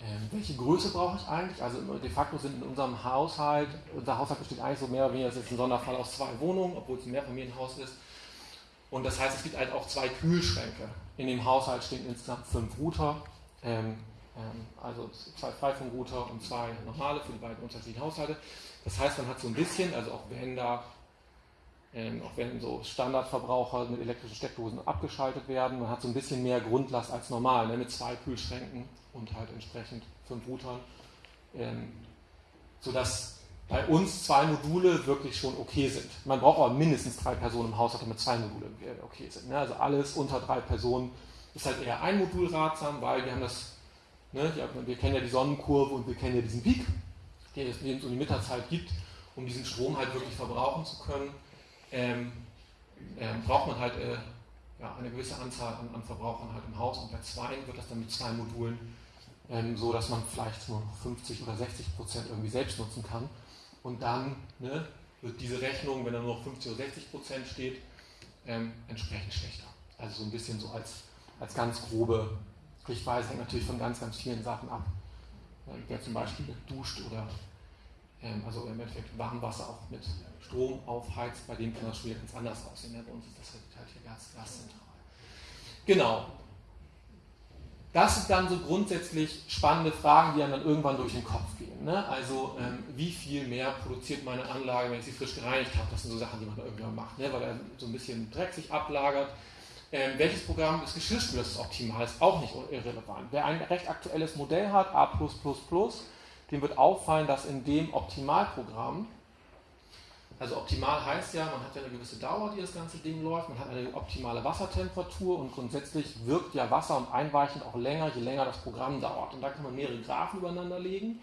ähm, welche Größe brauche ich eigentlich? Also de facto sind in unserem Haushalt, unser Haushalt besteht eigentlich so mehr oder weniger, das ist ein Sonderfall aus zwei Wohnungen, obwohl es ein Mehrfamilienhaus ist. Und das heißt, es gibt halt auch zwei Kühlschränke. In dem Haushalt stehen insgesamt fünf Router, ähm, ähm, also zwei Freifunkrouter und zwei normale für die beiden unterschiedlichen Haushalte. Das heißt, man hat so ein bisschen, also auch wenn da ähm, auch wenn so Standardverbraucher mit elektrischen Steckdosen abgeschaltet werden, man hat so ein bisschen mehr Grundlast als normal, ne, mit zwei Kühlschränken und halt entsprechend fünf Routern, ähm, sodass bei uns zwei Module wirklich schon okay sind. Man braucht aber mindestens drei Personen im Haushalt, damit zwei Module okay sind. Ne? Also alles unter drei Personen ist halt eher ein Modul ratsam, weil wir haben das, ne, wir kennen ja die Sonnenkurve und wir kennen ja diesen Peak, den es um die Mitterzeit gibt, um diesen Strom halt wirklich verbrauchen zu können ähm, ähm, braucht man halt äh, ja, eine gewisse Anzahl an, an, Verbrauchern halt im Haus und bei zwei wird das dann mit zwei Modulen ähm, so, dass man vielleicht nur 50 oder 60 Prozent irgendwie selbst nutzen kann. Und dann ne, wird diese Rechnung, wenn da nur noch 50 oder 60 Prozent steht, ähm, entsprechend schlechter. Also so ein bisschen so als, als ganz grobe Richtweise hängt natürlich von ganz, ganz vielen Sachen ab. Wer zum Beispiel duscht oder also im Endeffekt Warmwasser auch mit Strom aufheizt, bei dem kann das schon ganz anders aussehen. Ja, bei uns ist das halt, halt hier Gas, gaszentral. Genau. Das sind dann so grundsätzlich spannende Fragen, die einem dann irgendwann durch den Kopf gehen. Ne? Also ähm, wie viel mehr produziert meine Anlage, wenn ich sie frisch gereinigt habe? Das sind so Sachen, die man irgendwann macht, ne? weil er so ein bisschen Dreck sich ablagert. Ähm, welches Programm des Geschirrspülers ist optimal, ist auch nicht irrelevant. Wer ein recht aktuelles Modell hat, A+++, dem wird auffallen, dass in dem Optimalprogramm also optimal heißt ja, man hat ja eine gewisse Dauer, die das ganze Ding läuft, man hat eine optimale Wassertemperatur und grundsätzlich wirkt ja Wasser und Einweichen auch länger, je länger das Programm dauert. Und da kann man mehrere Graphen übereinander legen.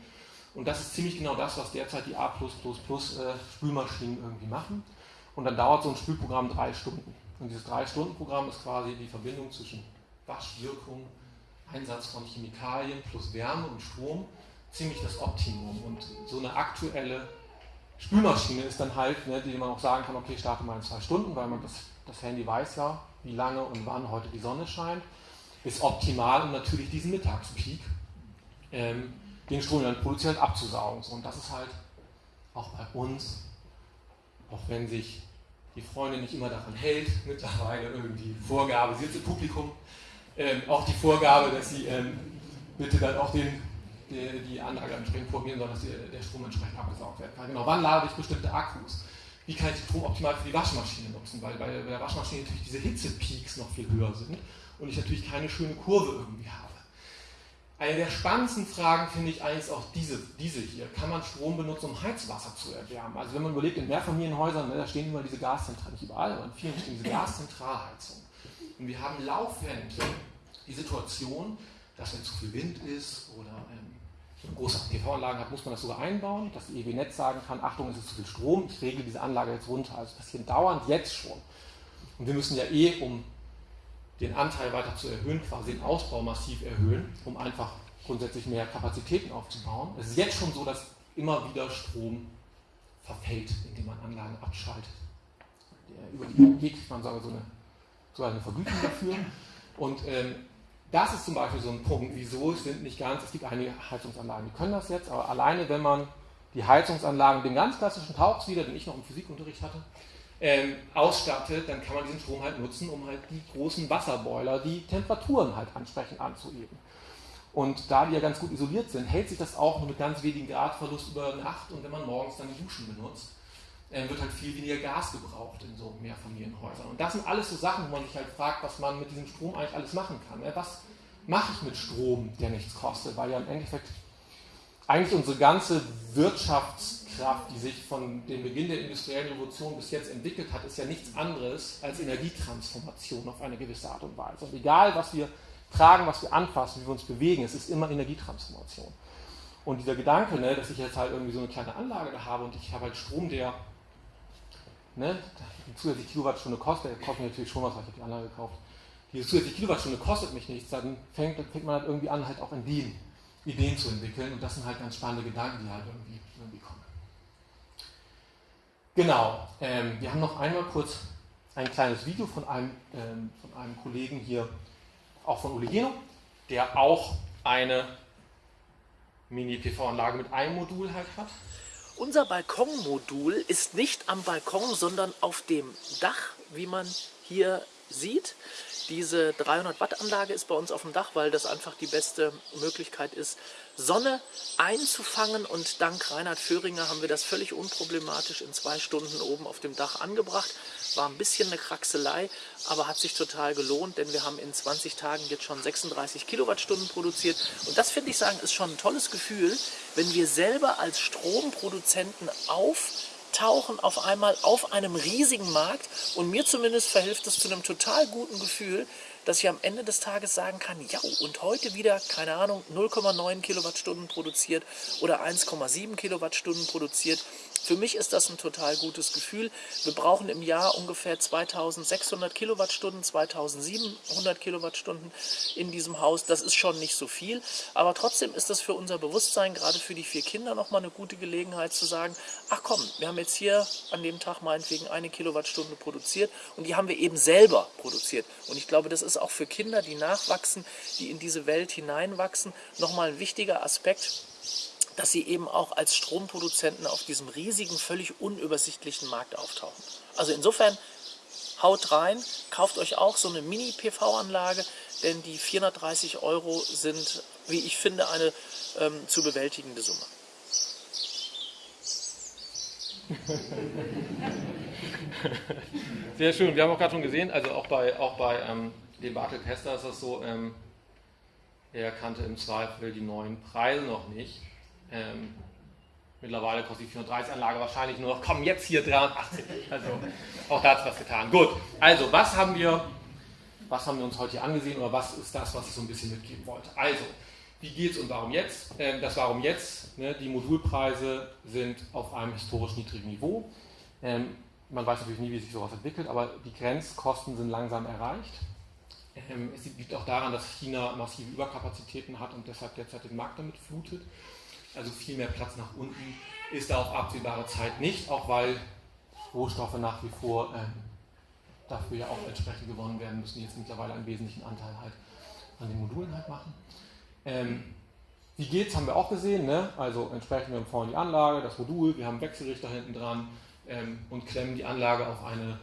Und das ist ziemlich genau das, was derzeit die A äh, Spülmaschinen irgendwie machen. Und dann dauert so ein Spülprogramm drei Stunden. Und dieses Drei-Stunden-Programm ist quasi die Verbindung zwischen Waschwirkung, Einsatz von Chemikalien plus Wärme und Strom ziemlich das Optimum. Und so eine aktuelle Spülmaschine ist dann halt, ne, die man auch sagen kann, okay, starte mal in zwei Stunden, weil man das, das Handy weiß ja, wie lange und wann heute die Sonne scheint, ist optimal, um natürlich diesen Mittagspeak, ähm, den Strom dann produziert, abzusaugen. Und das ist halt auch bei uns, auch wenn sich die Freundin nicht immer daran hält, mittlerweile irgendwie Vorgabe, sie sitzt im Publikum, ähm, auch die Vorgabe, dass sie ähm, bitte dann auch den, die, die Anlage entsprechend formieren soll, dass der Strom entsprechend abgesaugt werden kann. Genau, wann lade ich bestimmte Akkus? Wie kann ich den Strom optimal für die Waschmaschine nutzen? Weil bei der Waschmaschine natürlich diese Hitzepeaks noch viel höher sind und ich natürlich keine schöne Kurve irgendwie habe. Eine der spannendsten Fragen finde ich eigentlich auch diese, diese hier. Kann man Strom benutzen, um Heizwasser zu erwärmen? Also wenn man überlegt, in Mehrfamilienhäusern, ne, da stehen immer diese Gaszentralen, nicht überall, aber in vielen stehen diese Gaszentralheizungen. Und wir haben laufend die Situation, dass wenn zu viel Wind ist oder eine große PV-Anlage hat, muss man das sogar einbauen, dass die EW-Netz sagen kann, Achtung, es ist zu viel Strom, ich regle diese Anlage jetzt runter. Also das passiert dauernd jetzt schon. Und wir müssen ja eh, um den Anteil weiter zu erhöhen, quasi den Ausbau massiv erhöhen, um einfach grundsätzlich mehr Kapazitäten aufzubauen. Es ist jetzt schon so, dass immer wieder Strom verfällt, indem man Anlagen abschaltet. Über die EEG kriegt man sogar so eine, sogar eine Vergütung dafür. Und ähm, das ist zum Beispiel so ein Punkt, wieso es sind nicht ganz, es gibt einige Heizungsanlagen, die können das jetzt, aber alleine wenn man die Heizungsanlagen, den ganz klassischen Tauchs wieder, den ich noch im Physikunterricht hatte, ähm, ausstattet, dann kann man diesen Strom halt nutzen, um halt die großen Wasserboiler, die Temperaturen halt ansprechend anzuheben. Und da die ja ganz gut isoliert sind, hält sich das auch nur mit ganz wenigen Gradverlust über Nacht und wenn man morgens dann die Duschen benutzt, wird halt viel weniger Gas gebraucht in so Mehrfamilienhäusern. Und das sind alles so Sachen, wo man sich halt fragt, was man mit diesem Strom eigentlich alles machen kann. Ne? Was mache ich mit Strom, der nichts kostet? Weil ja im Endeffekt eigentlich unsere ganze Wirtschaftskraft, die sich von dem Beginn der industriellen Revolution bis jetzt entwickelt hat, ist ja nichts anderes als Energietransformation auf eine gewisse Art und Weise. Und egal, was wir tragen, was wir anfassen, wie wir uns bewegen, es ist immer Energietransformation. Und dieser Gedanke, ne, dass ich jetzt halt irgendwie so eine kleine Anlage da habe und ich habe halt Strom, der ne, die zusätzliche Kilowattstunde kostet, der kostet natürlich schon was, weil ich die Anlage gekauft. Diese zusätzliche Kilowattstunde kostet mich nichts, dann fängt, fängt man halt irgendwie an, halt auch in den Ideen zu entwickeln. Und das sind halt ganz spannende Gedanken, die halt irgendwie, irgendwie kommen. Genau, ähm, wir haben noch einmal kurz ein kleines Video von einem, ähm, von einem Kollegen hier, auch von Oligeno, der auch eine Mini-PV-Anlage mit einem Modul halt hat. Unser Balkonmodul ist nicht am Balkon, sondern auf dem Dach, wie man hier sieht. Diese 300 Watt Anlage ist bei uns auf dem Dach, weil das einfach die beste Möglichkeit ist, Sonne einzufangen und dank Reinhard Föhringer haben wir das völlig unproblematisch in zwei Stunden oben auf dem Dach angebracht. War ein bisschen eine Kraxelei, aber hat sich total gelohnt, denn wir haben in 20 Tagen jetzt schon 36 Kilowattstunden produziert und das finde ich sagen ist schon ein tolles Gefühl, wenn wir selber als Stromproduzenten auf tauchen auf einmal auf einem riesigen Markt und mir zumindest verhilft es zu einem total guten Gefühl, dass ich am Ende des Tages sagen kann, ja, und heute wieder, keine Ahnung, 0,9 Kilowattstunden produziert oder 1,7 Kilowattstunden produziert. Für mich ist das ein total gutes Gefühl. Wir brauchen im Jahr ungefähr 2600 Kilowattstunden, 2700 Kilowattstunden in diesem Haus. Das ist schon nicht so viel, aber trotzdem ist das für unser Bewusstsein, gerade für die vier Kinder, nochmal eine gute Gelegenheit zu sagen, ach komm, wir haben jetzt hier an dem Tag meinetwegen eine Kilowattstunde produziert und die haben wir eben selber produziert. Und ich glaube, das ist auch für Kinder, die nachwachsen, die in diese Welt hineinwachsen, nochmal ein wichtiger Aspekt, dass sie eben auch als Stromproduzenten auf diesem riesigen, völlig unübersichtlichen Markt auftauchen. Also insofern haut rein, kauft euch auch so eine Mini-PV-Anlage, denn die 430 Euro sind, wie ich finde, eine ähm, zu bewältigende Summe. Sehr schön. Wir haben auch gerade schon gesehen, also auch bei, auch bei ähm, dem Bartel Kester ist das so, ähm, er kannte im Zweifel die neuen Preise noch nicht. Ähm, mittlerweile kostet die 430 Anlage wahrscheinlich nur noch, komm, jetzt hier 380. Also auch da hat was getan. Gut, also was haben wir, was haben wir uns heute hier angesehen oder was ist das, was ich so ein bisschen mitgeben wollte? Also, wie geht es und warum jetzt? Ähm, das Warum jetzt, ne, die Modulpreise sind auf einem historisch niedrigen Niveau. Ähm, man weiß natürlich nie, wie sich sowas entwickelt, aber die Grenzkosten sind langsam erreicht. Ähm, es liegt auch daran, dass China massive Überkapazitäten hat und deshalb derzeit den Markt damit flutet. Also viel mehr Platz nach unten ist da auf absehbare Zeit nicht, auch weil Rohstoffe nach wie vor ähm, dafür ja auch entsprechend gewonnen werden müssen, die jetzt mittlerweile einen wesentlichen Anteil halt an den Modulen halt machen. Ähm, wie geht's, haben wir auch gesehen, ne? also entsprechend wir haben vorne die Anlage, das Modul, wir haben Wechselrichter hinten dran ähm, und klemmen die Anlage auf eine,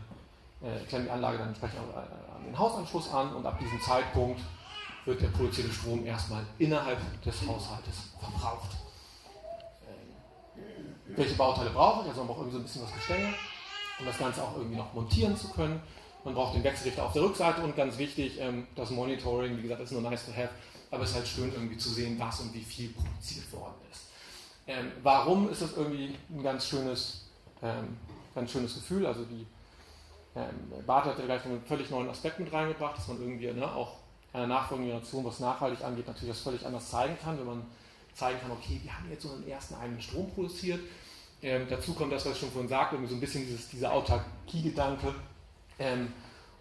äh, klemmen die Anlage dann entsprechend an den Hausanschluss an und ab diesem Zeitpunkt wird der produzierte Strom erstmal innerhalb des Haushaltes verbraucht. Welche Bauteile brauche ich? Also man braucht irgendwie so ein bisschen was Gestänge, um das Ganze auch irgendwie noch montieren zu können. Man braucht den Wechselrichter auf der Rückseite und ganz wichtig, ähm, das Monitoring, wie gesagt, ist nur nice to have, aber es ist halt schön irgendwie zu sehen, was und wie viel produziert worden ist. Ähm, warum ist das irgendwie ein ganz schönes, ähm, ganz schönes Gefühl? Also die Bart hat ja gleich einen völlig neuen Aspekt mit reingebracht, dass man irgendwie ne, auch einer nachfolgenden Generation, was nachhaltig angeht, natürlich das völlig anders zeigen kann, wenn man zeigen kann, okay, wir haben jetzt einen ersten eigenen Strom produziert. Ähm, dazu kommt das, was ich schon vorhin sagte, so ein bisschen dieses, dieser Autarkie-Gedanke ähm,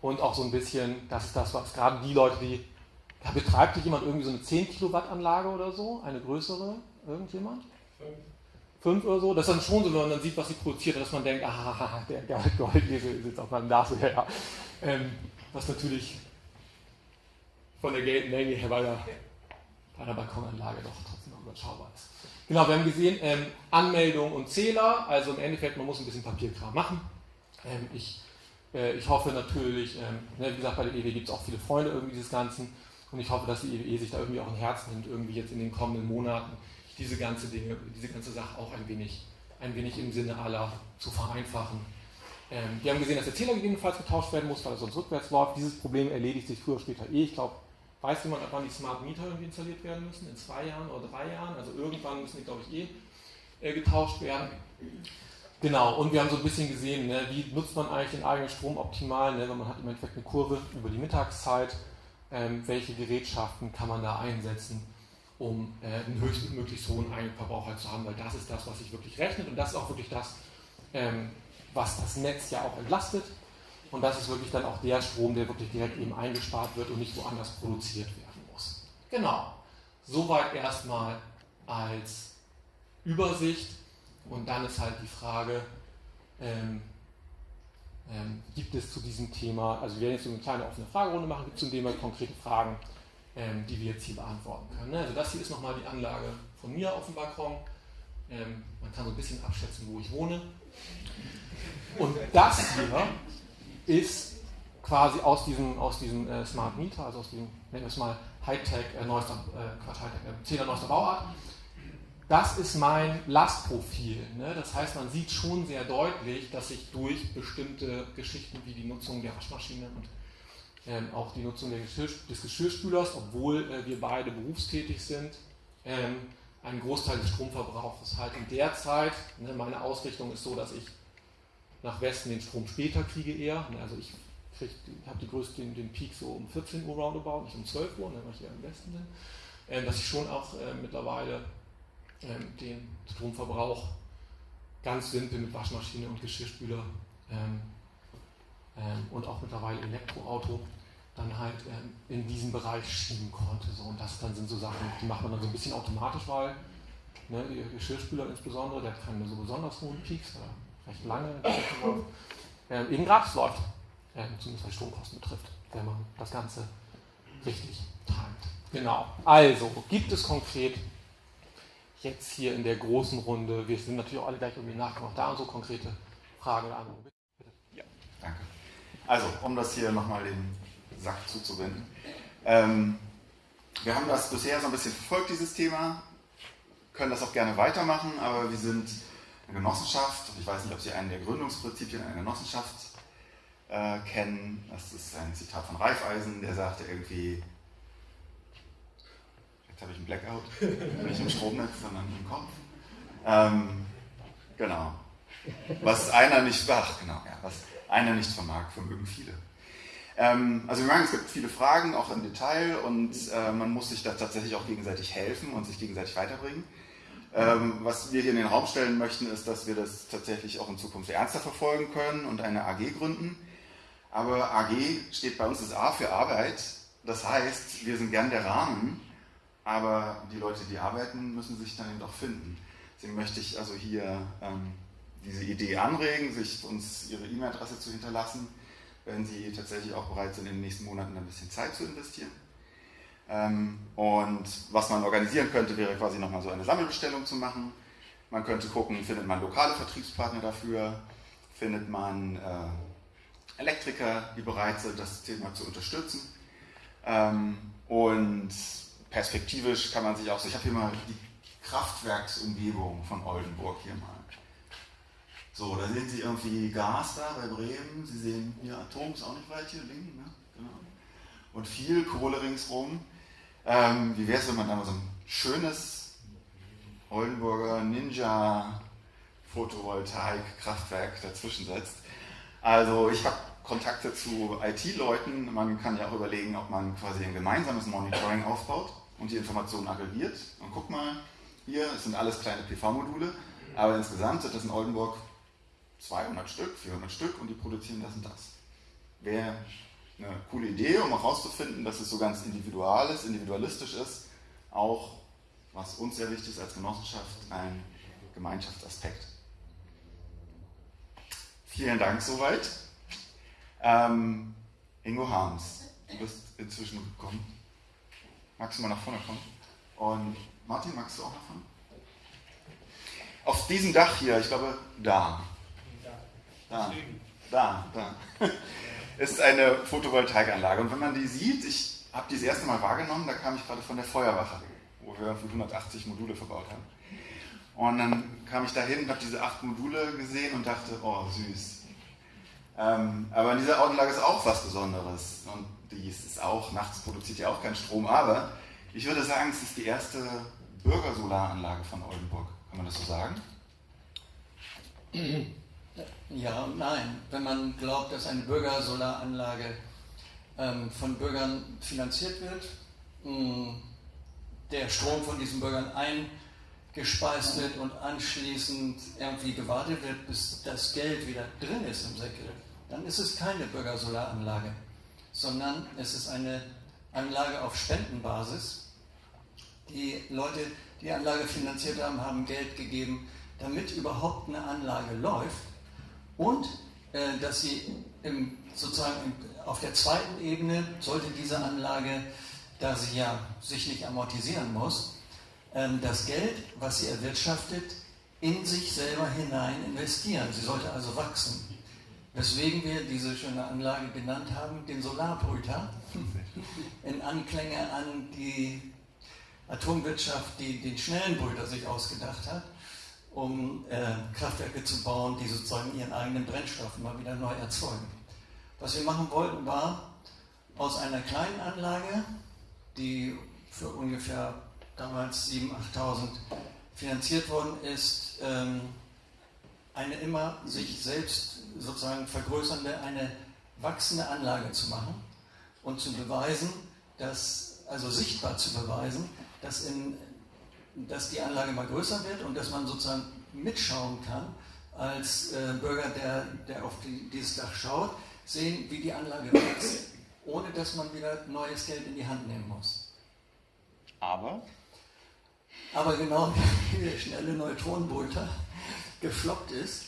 und auch so ein bisschen, das ist das, was gerade die Leute, die, da betreibt sich jemand irgendwie so eine 10 Kilowatt Anlage oder so, eine größere, irgendjemand? Fünf. Fünf oder so, das ist dann schon so, wenn man dann sieht, was sie produziert, dass man denkt, ah, der Goldesel ist jetzt auf meinem Nase her. Ähm, was natürlich von der Geldmenge her bei der, bei der Balkonanlage doch trotzdem überschaubar ist. Genau, wir haben gesehen, ähm, Anmeldung und Zähler, also im Endeffekt, man muss ein bisschen Papierkram machen. Ähm, ich, äh, ich hoffe natürlich, ähm, ne, wie gesagt, bei der EW gibt es auch viele Freunde irgendwie dieses Ganzen und ich hoffe, dass die EWE sich da irgendwie auch ein Herz nimmt, irgendwie jetzt in den kommenden Monaten diese ganze Dinge, diese ganze Sache auch ein wenig, ein wenig im Sinne aller zu vereinfachen. Ähm, wir haben gesehen, dass der Zähler gegebenenfalls getauscht werden muss, weil er sonst rückwärts läuft. Dieses Problem erledigt sich früher oder später eh. Ich glaube, Weiß jemand, wann die Smart Meter irgendwie installiert werden müssen? In zwei Jahren oder drei Jahren? Also irgendwann müssen die, glaube ich, eh äh, getauscht werden. Genau, und wir haben so ein bisschen gesehen, ne, wie nutzt man eigentlich den eigenen Strom optimal, ne, wenn man hat im Endeffekt eine Kurve über die Mittagszeit, ähm, welche Gerätschaften kann man da einsetzen, um äh, einen höchstmöglichst hohen Eigenverbrauch halt zu haben, weil das ist das, was sich wirklich rechnet und das ist auch wirklich das, ähm, was das Netz ja auch entlastet. Und das ist wirklich dann auch der Strom, der wirklich direkt eben eingespart wird und nicht woanders produziert werden muss. Genau. Soweit erstmal als Übersicht. Und dann ist halt die Frage, ähm, ähm, gibt es zu diesem Thema, also wir werden jetzt so eine kleine offene Fragerunde machen, gibt es zum Thema konkrete Fragen, ähm, die wir jetzt hier beantworten können. Ne? Also das hier ist nochmal die Anlage von mir auf dem Balkon. Ähm, man kann so ein bisschen abschätzen, wo ich wohne. Und das hier ist quasi aus diesem, aus diesem äh, Smart Meter, also aus diesem, nennen wir es mal Hightech, äh, neuester, äh, Quatsch, Hightech, äh, neuester Bauart. Das ist mein Lastprofil. Ne? Das heißt, man sieht schon sehr deutlich, dass sich durch bestimmte Geschichten wie die Nutzung der Waschmaschine und ähm, auch die Nutzung Geschirr, des Geschirrspülers, obwohl äh, wir beide berufstätig sind, ähm, ein Großteil des Stromverbrauchs halt in der Zeit, ne, meine Ausrichtung ist so, dass ich nach Westen den Strom später kriege eher. Also ich, habe die größte, den, den Peak so um 14 Uhr roundabout, nicht um 12 Uhr, ne, weil ich eher im Westen bin. Ähm, dass ich schon auch äh, mittlerweile ähm, den Stromverbrauch ganz simpel mit Waschmaschine und Geschirrspüler ähm, ähm, und auch mittlerweile Elektroauto dann halt ähm, in diesen Bereich schieben konnte. So. Und das dann sind so Sachen, die macht man dann so ein bisschen automatisch, weil ne, der Geschirrspüler insbesondere, der hat keine so besonders hohen Peaks, recht lange äh, eben gratis läuft, äh, zumindest was Stromkosten betrifft, wenn man das Ganze richtig timet. Genau. Also, gibt es konkret jetzt hier in der großen Runde, wir sind natürlich auch alle gleich irgendwie nachgemacht, da und so konkrete Fragen oder Anregungen? Ja, danke. Also, um das hier nochmal den Sack zuzuwenden. Ähm, wir haben das bisher so ein bisschen verfolgt, dieses Thema, können das auch gerne weitermachen, aber wir sind eine Genossenschaft, ich weiß nicht, ob Sie einen der Gründungsprinzipien einer Genossenschaft äh, kennen, das ist ein Zitat von Raiffeisen, der sagte irgendwie, jetzt habe ich einen Blackout, nicht im Stromnetz, sondern im Kopf. Ähm, genau. Was einer nicht, ach genau, ja, was einer nicht vermag, vermögen viele. Ähm, also wir merken, es gibt viele Fragen, auch im Detail, und äh, man muss sich da tatsächlich auch gegenseitig helfen und sich gegenseitig weiterbringen. Ähm, was wir hier in den Raum stellen möchten, ist, dass wir das tatsächlich auch in Zukunft ernster verfolgen können und eine AG gründen. Aber AG steht bei uns das A für Arbeit. Das heißt, wir sind gern der Rahmen, aber die Leute, die arbeiten, müssen sich dann eben auch finden. Deswegen möchte ich also hier ähm, diese Idee anregen, sich uns ihre E-Mail-Adresse zu hinterlassen, wenn sie tatsächlich auch bereit sind, in den nächsten Monaten ein bisschen Zeit zu investieren. Ähm, und was man organisieren könnte, wäre quasi nochmal so eine Sammelbestellung zu machen. Man könnte gucken, findet man lokale Vertriebspartner dafür, findet man äh, Elektriker, die bereit sind, das Thema zu unterstützen. Ähm, und perspektivisch kann man sich auch so, ich habe hier mal die Kraftwerksumgebung von Oldenburg hier mal. So, da sehen Sie irgendwie Gas da bei Bremen. Sie sehen hier Atom ist auch nicht weit hier links, ne? Genau. Und viel Kohle ringsrum. Ähm, wie wäre es, wenn man da mal so ein schönes Oldenburger Ninja Photovoltaik-Kraftwerk dazwischen setzt? Also ich habe Kontakte zu IT-Leuten. Man kann ja auch überlegen, ob man quasi ein gemeinsames Monitoring aufbaut und die Informationen aggregiert. Und guck mal, hier, es sind alles kleine PV-Module, aber insgesamt sind das in Oldenburg 200 Stück, 400 Stück und die produzieren das und das. Wäre eine coole Idee, um auch herauszufinden, dass es so ganz individual ist, individualistisch ist, auch, was uns sehr wichtig ist als Genossenschaft, ein Gemeinschaftsaspekt. Vielen Dank soweit. Ähm, Ingo Harms, du bist inzwischen gekommen. Magst du mal nach vorne kommen? Und Martin, magst du auch nach vorne? Auf diesem Dach hier, ich glaube, da. Da, da, da. Ist eine Photovoltaikanlage. Und wenn man die sieht, ich habe die das erste Mal wahrgenommen, da kam ich gerade von der Feuerwache, wo wir 180 Module verbaut haben. Und dann kam ich dahin, habe diese acht Module gesehen und dachte, oh süß. Ähm, aber in dieser Anlage ist auch was Besonderes. Und die ist auch, nachts produziert ja auch keinen Strom, aber ich würde sagen, es ist die erste Bürgersolaranlage von Oldenburg. Kann man das so sagen? Ja und nein. Wenn man glaubt, dass eine Bürgersolaranlage ähm, von Bürgern finanziert wird, mh, der Strom von diesen Bürgern eingespeist wird und anschließend irgendwie gewartet wird, bis das Geld wieder drin ist im Säckel, dann ist es keine Bürgersolaranlage, sondern es ist eine Anlage auf Spendenbasis. Die Leute, die die Anlage finanziert haben, haben Geld gegeben, damit überhaupt eine Anlage läuft und äh, dass sie im, sozusagen auf der zweiten Ebene sollte diese Anlage, da sie ja sich nicht amortisieren muss, äh, das Geld, was sie erwirtschaftet, in sich selber hinein investieren. Sie sollte also wachsen. Weswegen wir diese schöne Anlage genannt haben, den Solarbrüter, in Anklänge an die Atomwirtschaft, die den schnellen Brüter sich ausgedacht hat um äh, Kraftwerke zu bauen, die sozusagen ihren eigenen Brennstoff immer wieder neu erzeugen. Was wir machen wollten, war aus einer kleinen Anlage, die für ungefähr damals 7.000, 8.000 finanziert worden ist, ähm, eine immer sich selbst sozusagen vergrößernde, eine wachsende Anlage zu machen und zu beweisen, dass, also sichtbar zu beweisen, dass in dass die Anlage mal größer wird und dass man sozusagen mitschauen kann als äh, Bürger, der, der auf die, dieses Dach schaut, sehen, wie die Anlage wächst, ohne dass man wieder neues Geld in die Hand nehmen muss. Aber? Aber genau wie der schnelle Neutronenbolter gefloppt ist,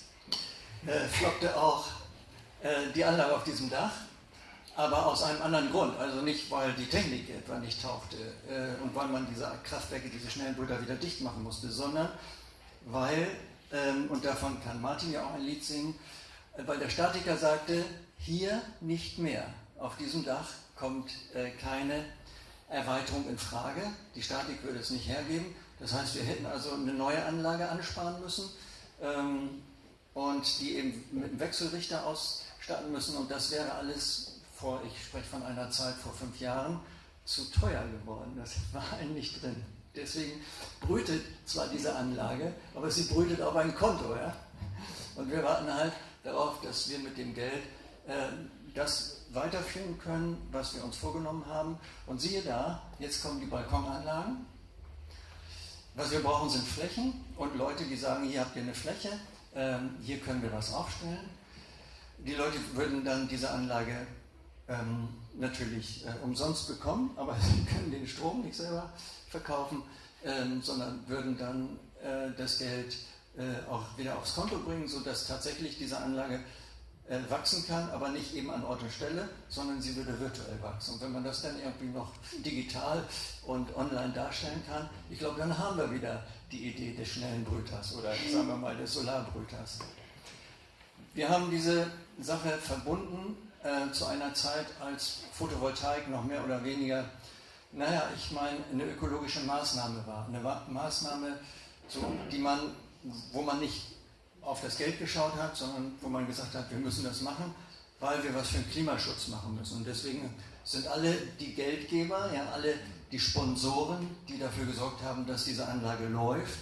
äh, floppte auch äh, die Anlage auf diesem Dach aber aus einem anderen Grund. Also nicht, weil die Technik etwa nicht tauchte äh, und weil man diese Kraftwerke, diese schnellen Brüder wieder dicht machen musste, sondern weil, ähm, und davon kann Martin ja auch ein Lied singen, äh, weil der Statiker sagte, hier nicht mehr. Auf diesem Dach kommt äh, keine Erweiterung in Frage. Die Statik würde es nicht hergeben. Das heißt, wir hätten also eine neue Anlage ansparen müssen ähm, und die eben mit einem Wechselrichter ausstatten müssen. Und das wäre alles vor, ich spreche von einer Zeit vor fünf Jahren, zu teuer geworden. Das war eigentlich drin. Deswegen brütet zwar diese Anlage, aber sie brütet auf ein Konto. Ja? Und wir warten halt darauf, dass wir mit dem Geld äh, das weiterführen können, was wir uns vorgenommen haben. Und siehe da, jetzt kommen die Balkonanlagen. Was wir brauchen, sind Flächen und Leute, die sagen, hier habt ihr eine Fläche, ähm, hier können wir was aufstellen. Die Leute würden dann diese Anlage ähm, natürlich äh, umsonst bekommen, aber sie können den Strom nicht selber verkaufen, ähm, sondern würden dann äh, das Geld äh, auch wieder aufs Konto bringen, sodass tatsächlich diese Anlage äh, wachsen kann, aber nicht eben an Ort und Stelle, sondern sie würde virtuell wachsen. Und wenn man das dann irgendwie noch digital und online darstellen kann, ich glaube, dann haben wir wieder die Idee des schnellen Brüters oder sagen wir mal des Solarbrüters. Wir haben diese Sache verbunden äh, zu einer Zeit, als Photovoltaik noch mehr oder weniger, naja, ich meine, eine ökologische Maßnahme war. Eine Maßnahme, so, die man, wo man nicht auf das Geld geschaut hat, sondern wo man gesagt hat, wir müssen das machen, weil wir was für den Klimaschutz machen müssen. Und deswegen sind alle die Geldgeber, ja, alle die Sponsoren, die dafür gesorgt haben, dass diese Anlage läuft,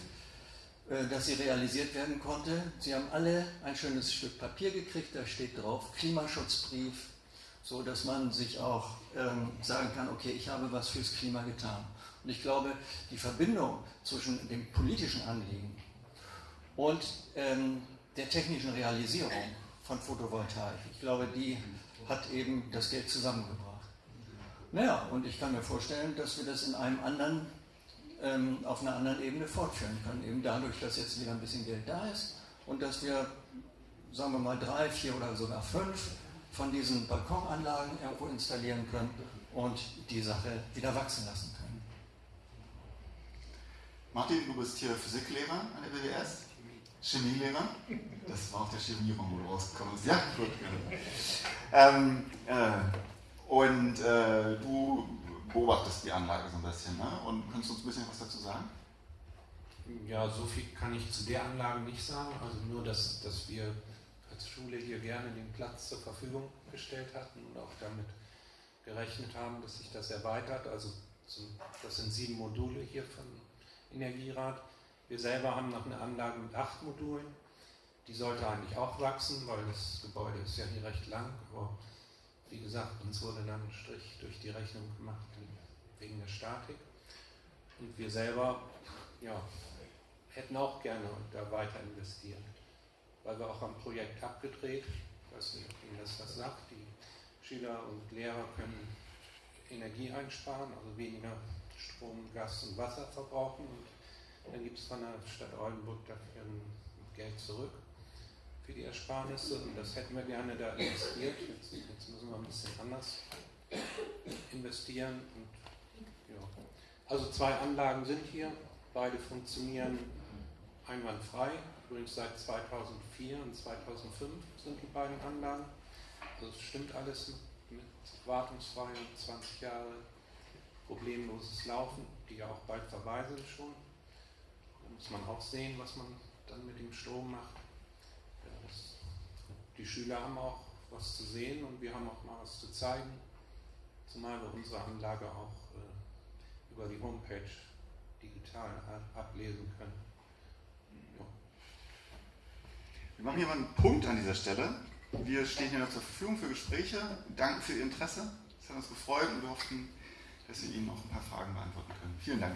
dass sie realisiert werden konnte. Sie haben alle ein schönes Stück Papier gekriegt, da steht drauf Klimaschutzbrief, so dass man sich auch ähm, sagen kann, okay, ich habe was fürs Klima getan. Und ich glaube, die Verbindung zwischen dem politischen Anliegen und ähm, der technischen Realisierung von Photovoltaik, ich glaube, die hat eben das Geld zusammengebracht. Naja, und ich kann mir vorstellen, dass wir das in einem anderen ähm, auf einer anderen Ebene fortführen können. Eben dadurch, dass jetzt wieder ein bisschen Geld da ist und dass wir, sagen wir mal, drei, vier oder sogar fünf von diesen Balkonanlagen irgendwo installieren können und die Sache wieder wachsen lassen können. Martin, du bist hier Physiklehrer an der BWS. Chemielehrer. Das war auch der Chemieraum, wo du rausgekommen bist. Ja, gut. Ähm, äh, und äh, du beobachtest die Anlage so ein bisschen. Ne? Und kannst du uns ein bisschen was dazu sagen? Ja, so viel kann ich zu der Anlage nicht sagen. Also nur, dass, dass wir als Schule hier gerne den Platz zur Verfügung gestellt hatten und auch damit gerechnet haben, dass sich das erweitert. Also das sind sieben Module hier von Energierat. Wir selber haben noch eine Anlage mit acht Modulen. Die sollte eigentlich auch wachsen, weil das Gebäude ist ja hier recht lang. Aber wie gesagt, uns wurde dann ein Strich durch die Rechnung gemacht wegen der Statik. Und wir selber ja, hätten auch gerne da weiter investiert, weil wir auch am Projekt abgedreht, ich weiß nicht, ob Ihnen das was sagt, die Schüler und Lehrer können Energie einsparen, also weniger Strom, Gas und Wasser verbrauchen. Und dann gibt es von der Stadt Oldenburg dafür Geld zurück für die Ersparnisse und das hätten wir gerne da investiert. Jetzt, jetzt müssen wir ein bisschen anders investieren. Und, ja. Also zwei Anlagen sind hier, beide funktionieren einwandfrei. Übrigens seit 2004 und 2005 sind die beiden Anlagen. Also es stimmt alles mit, wartungsfrei und 20 Jahre problemloses Laufen, die ja auch bald verweisen schon. Da muss man auch sehen, was man dann mit dem Strom macht die Schüler haben auch was zu sehen und wir haben auch mal was zu zeigen, zumal wir unsere Anlage auch äh, über die Homepage digital ablesen können. Ja. Wir machen hier mal einen Punkt an dieser Stelle. Wir stehen hier noch zur Verfügung für Gespräche. Danke für Ihr Interesse. Es hat uns gefreut und wir hoffen, dass wir Ihnen noch ein paar Fragen beantworten können. Vielen Dank.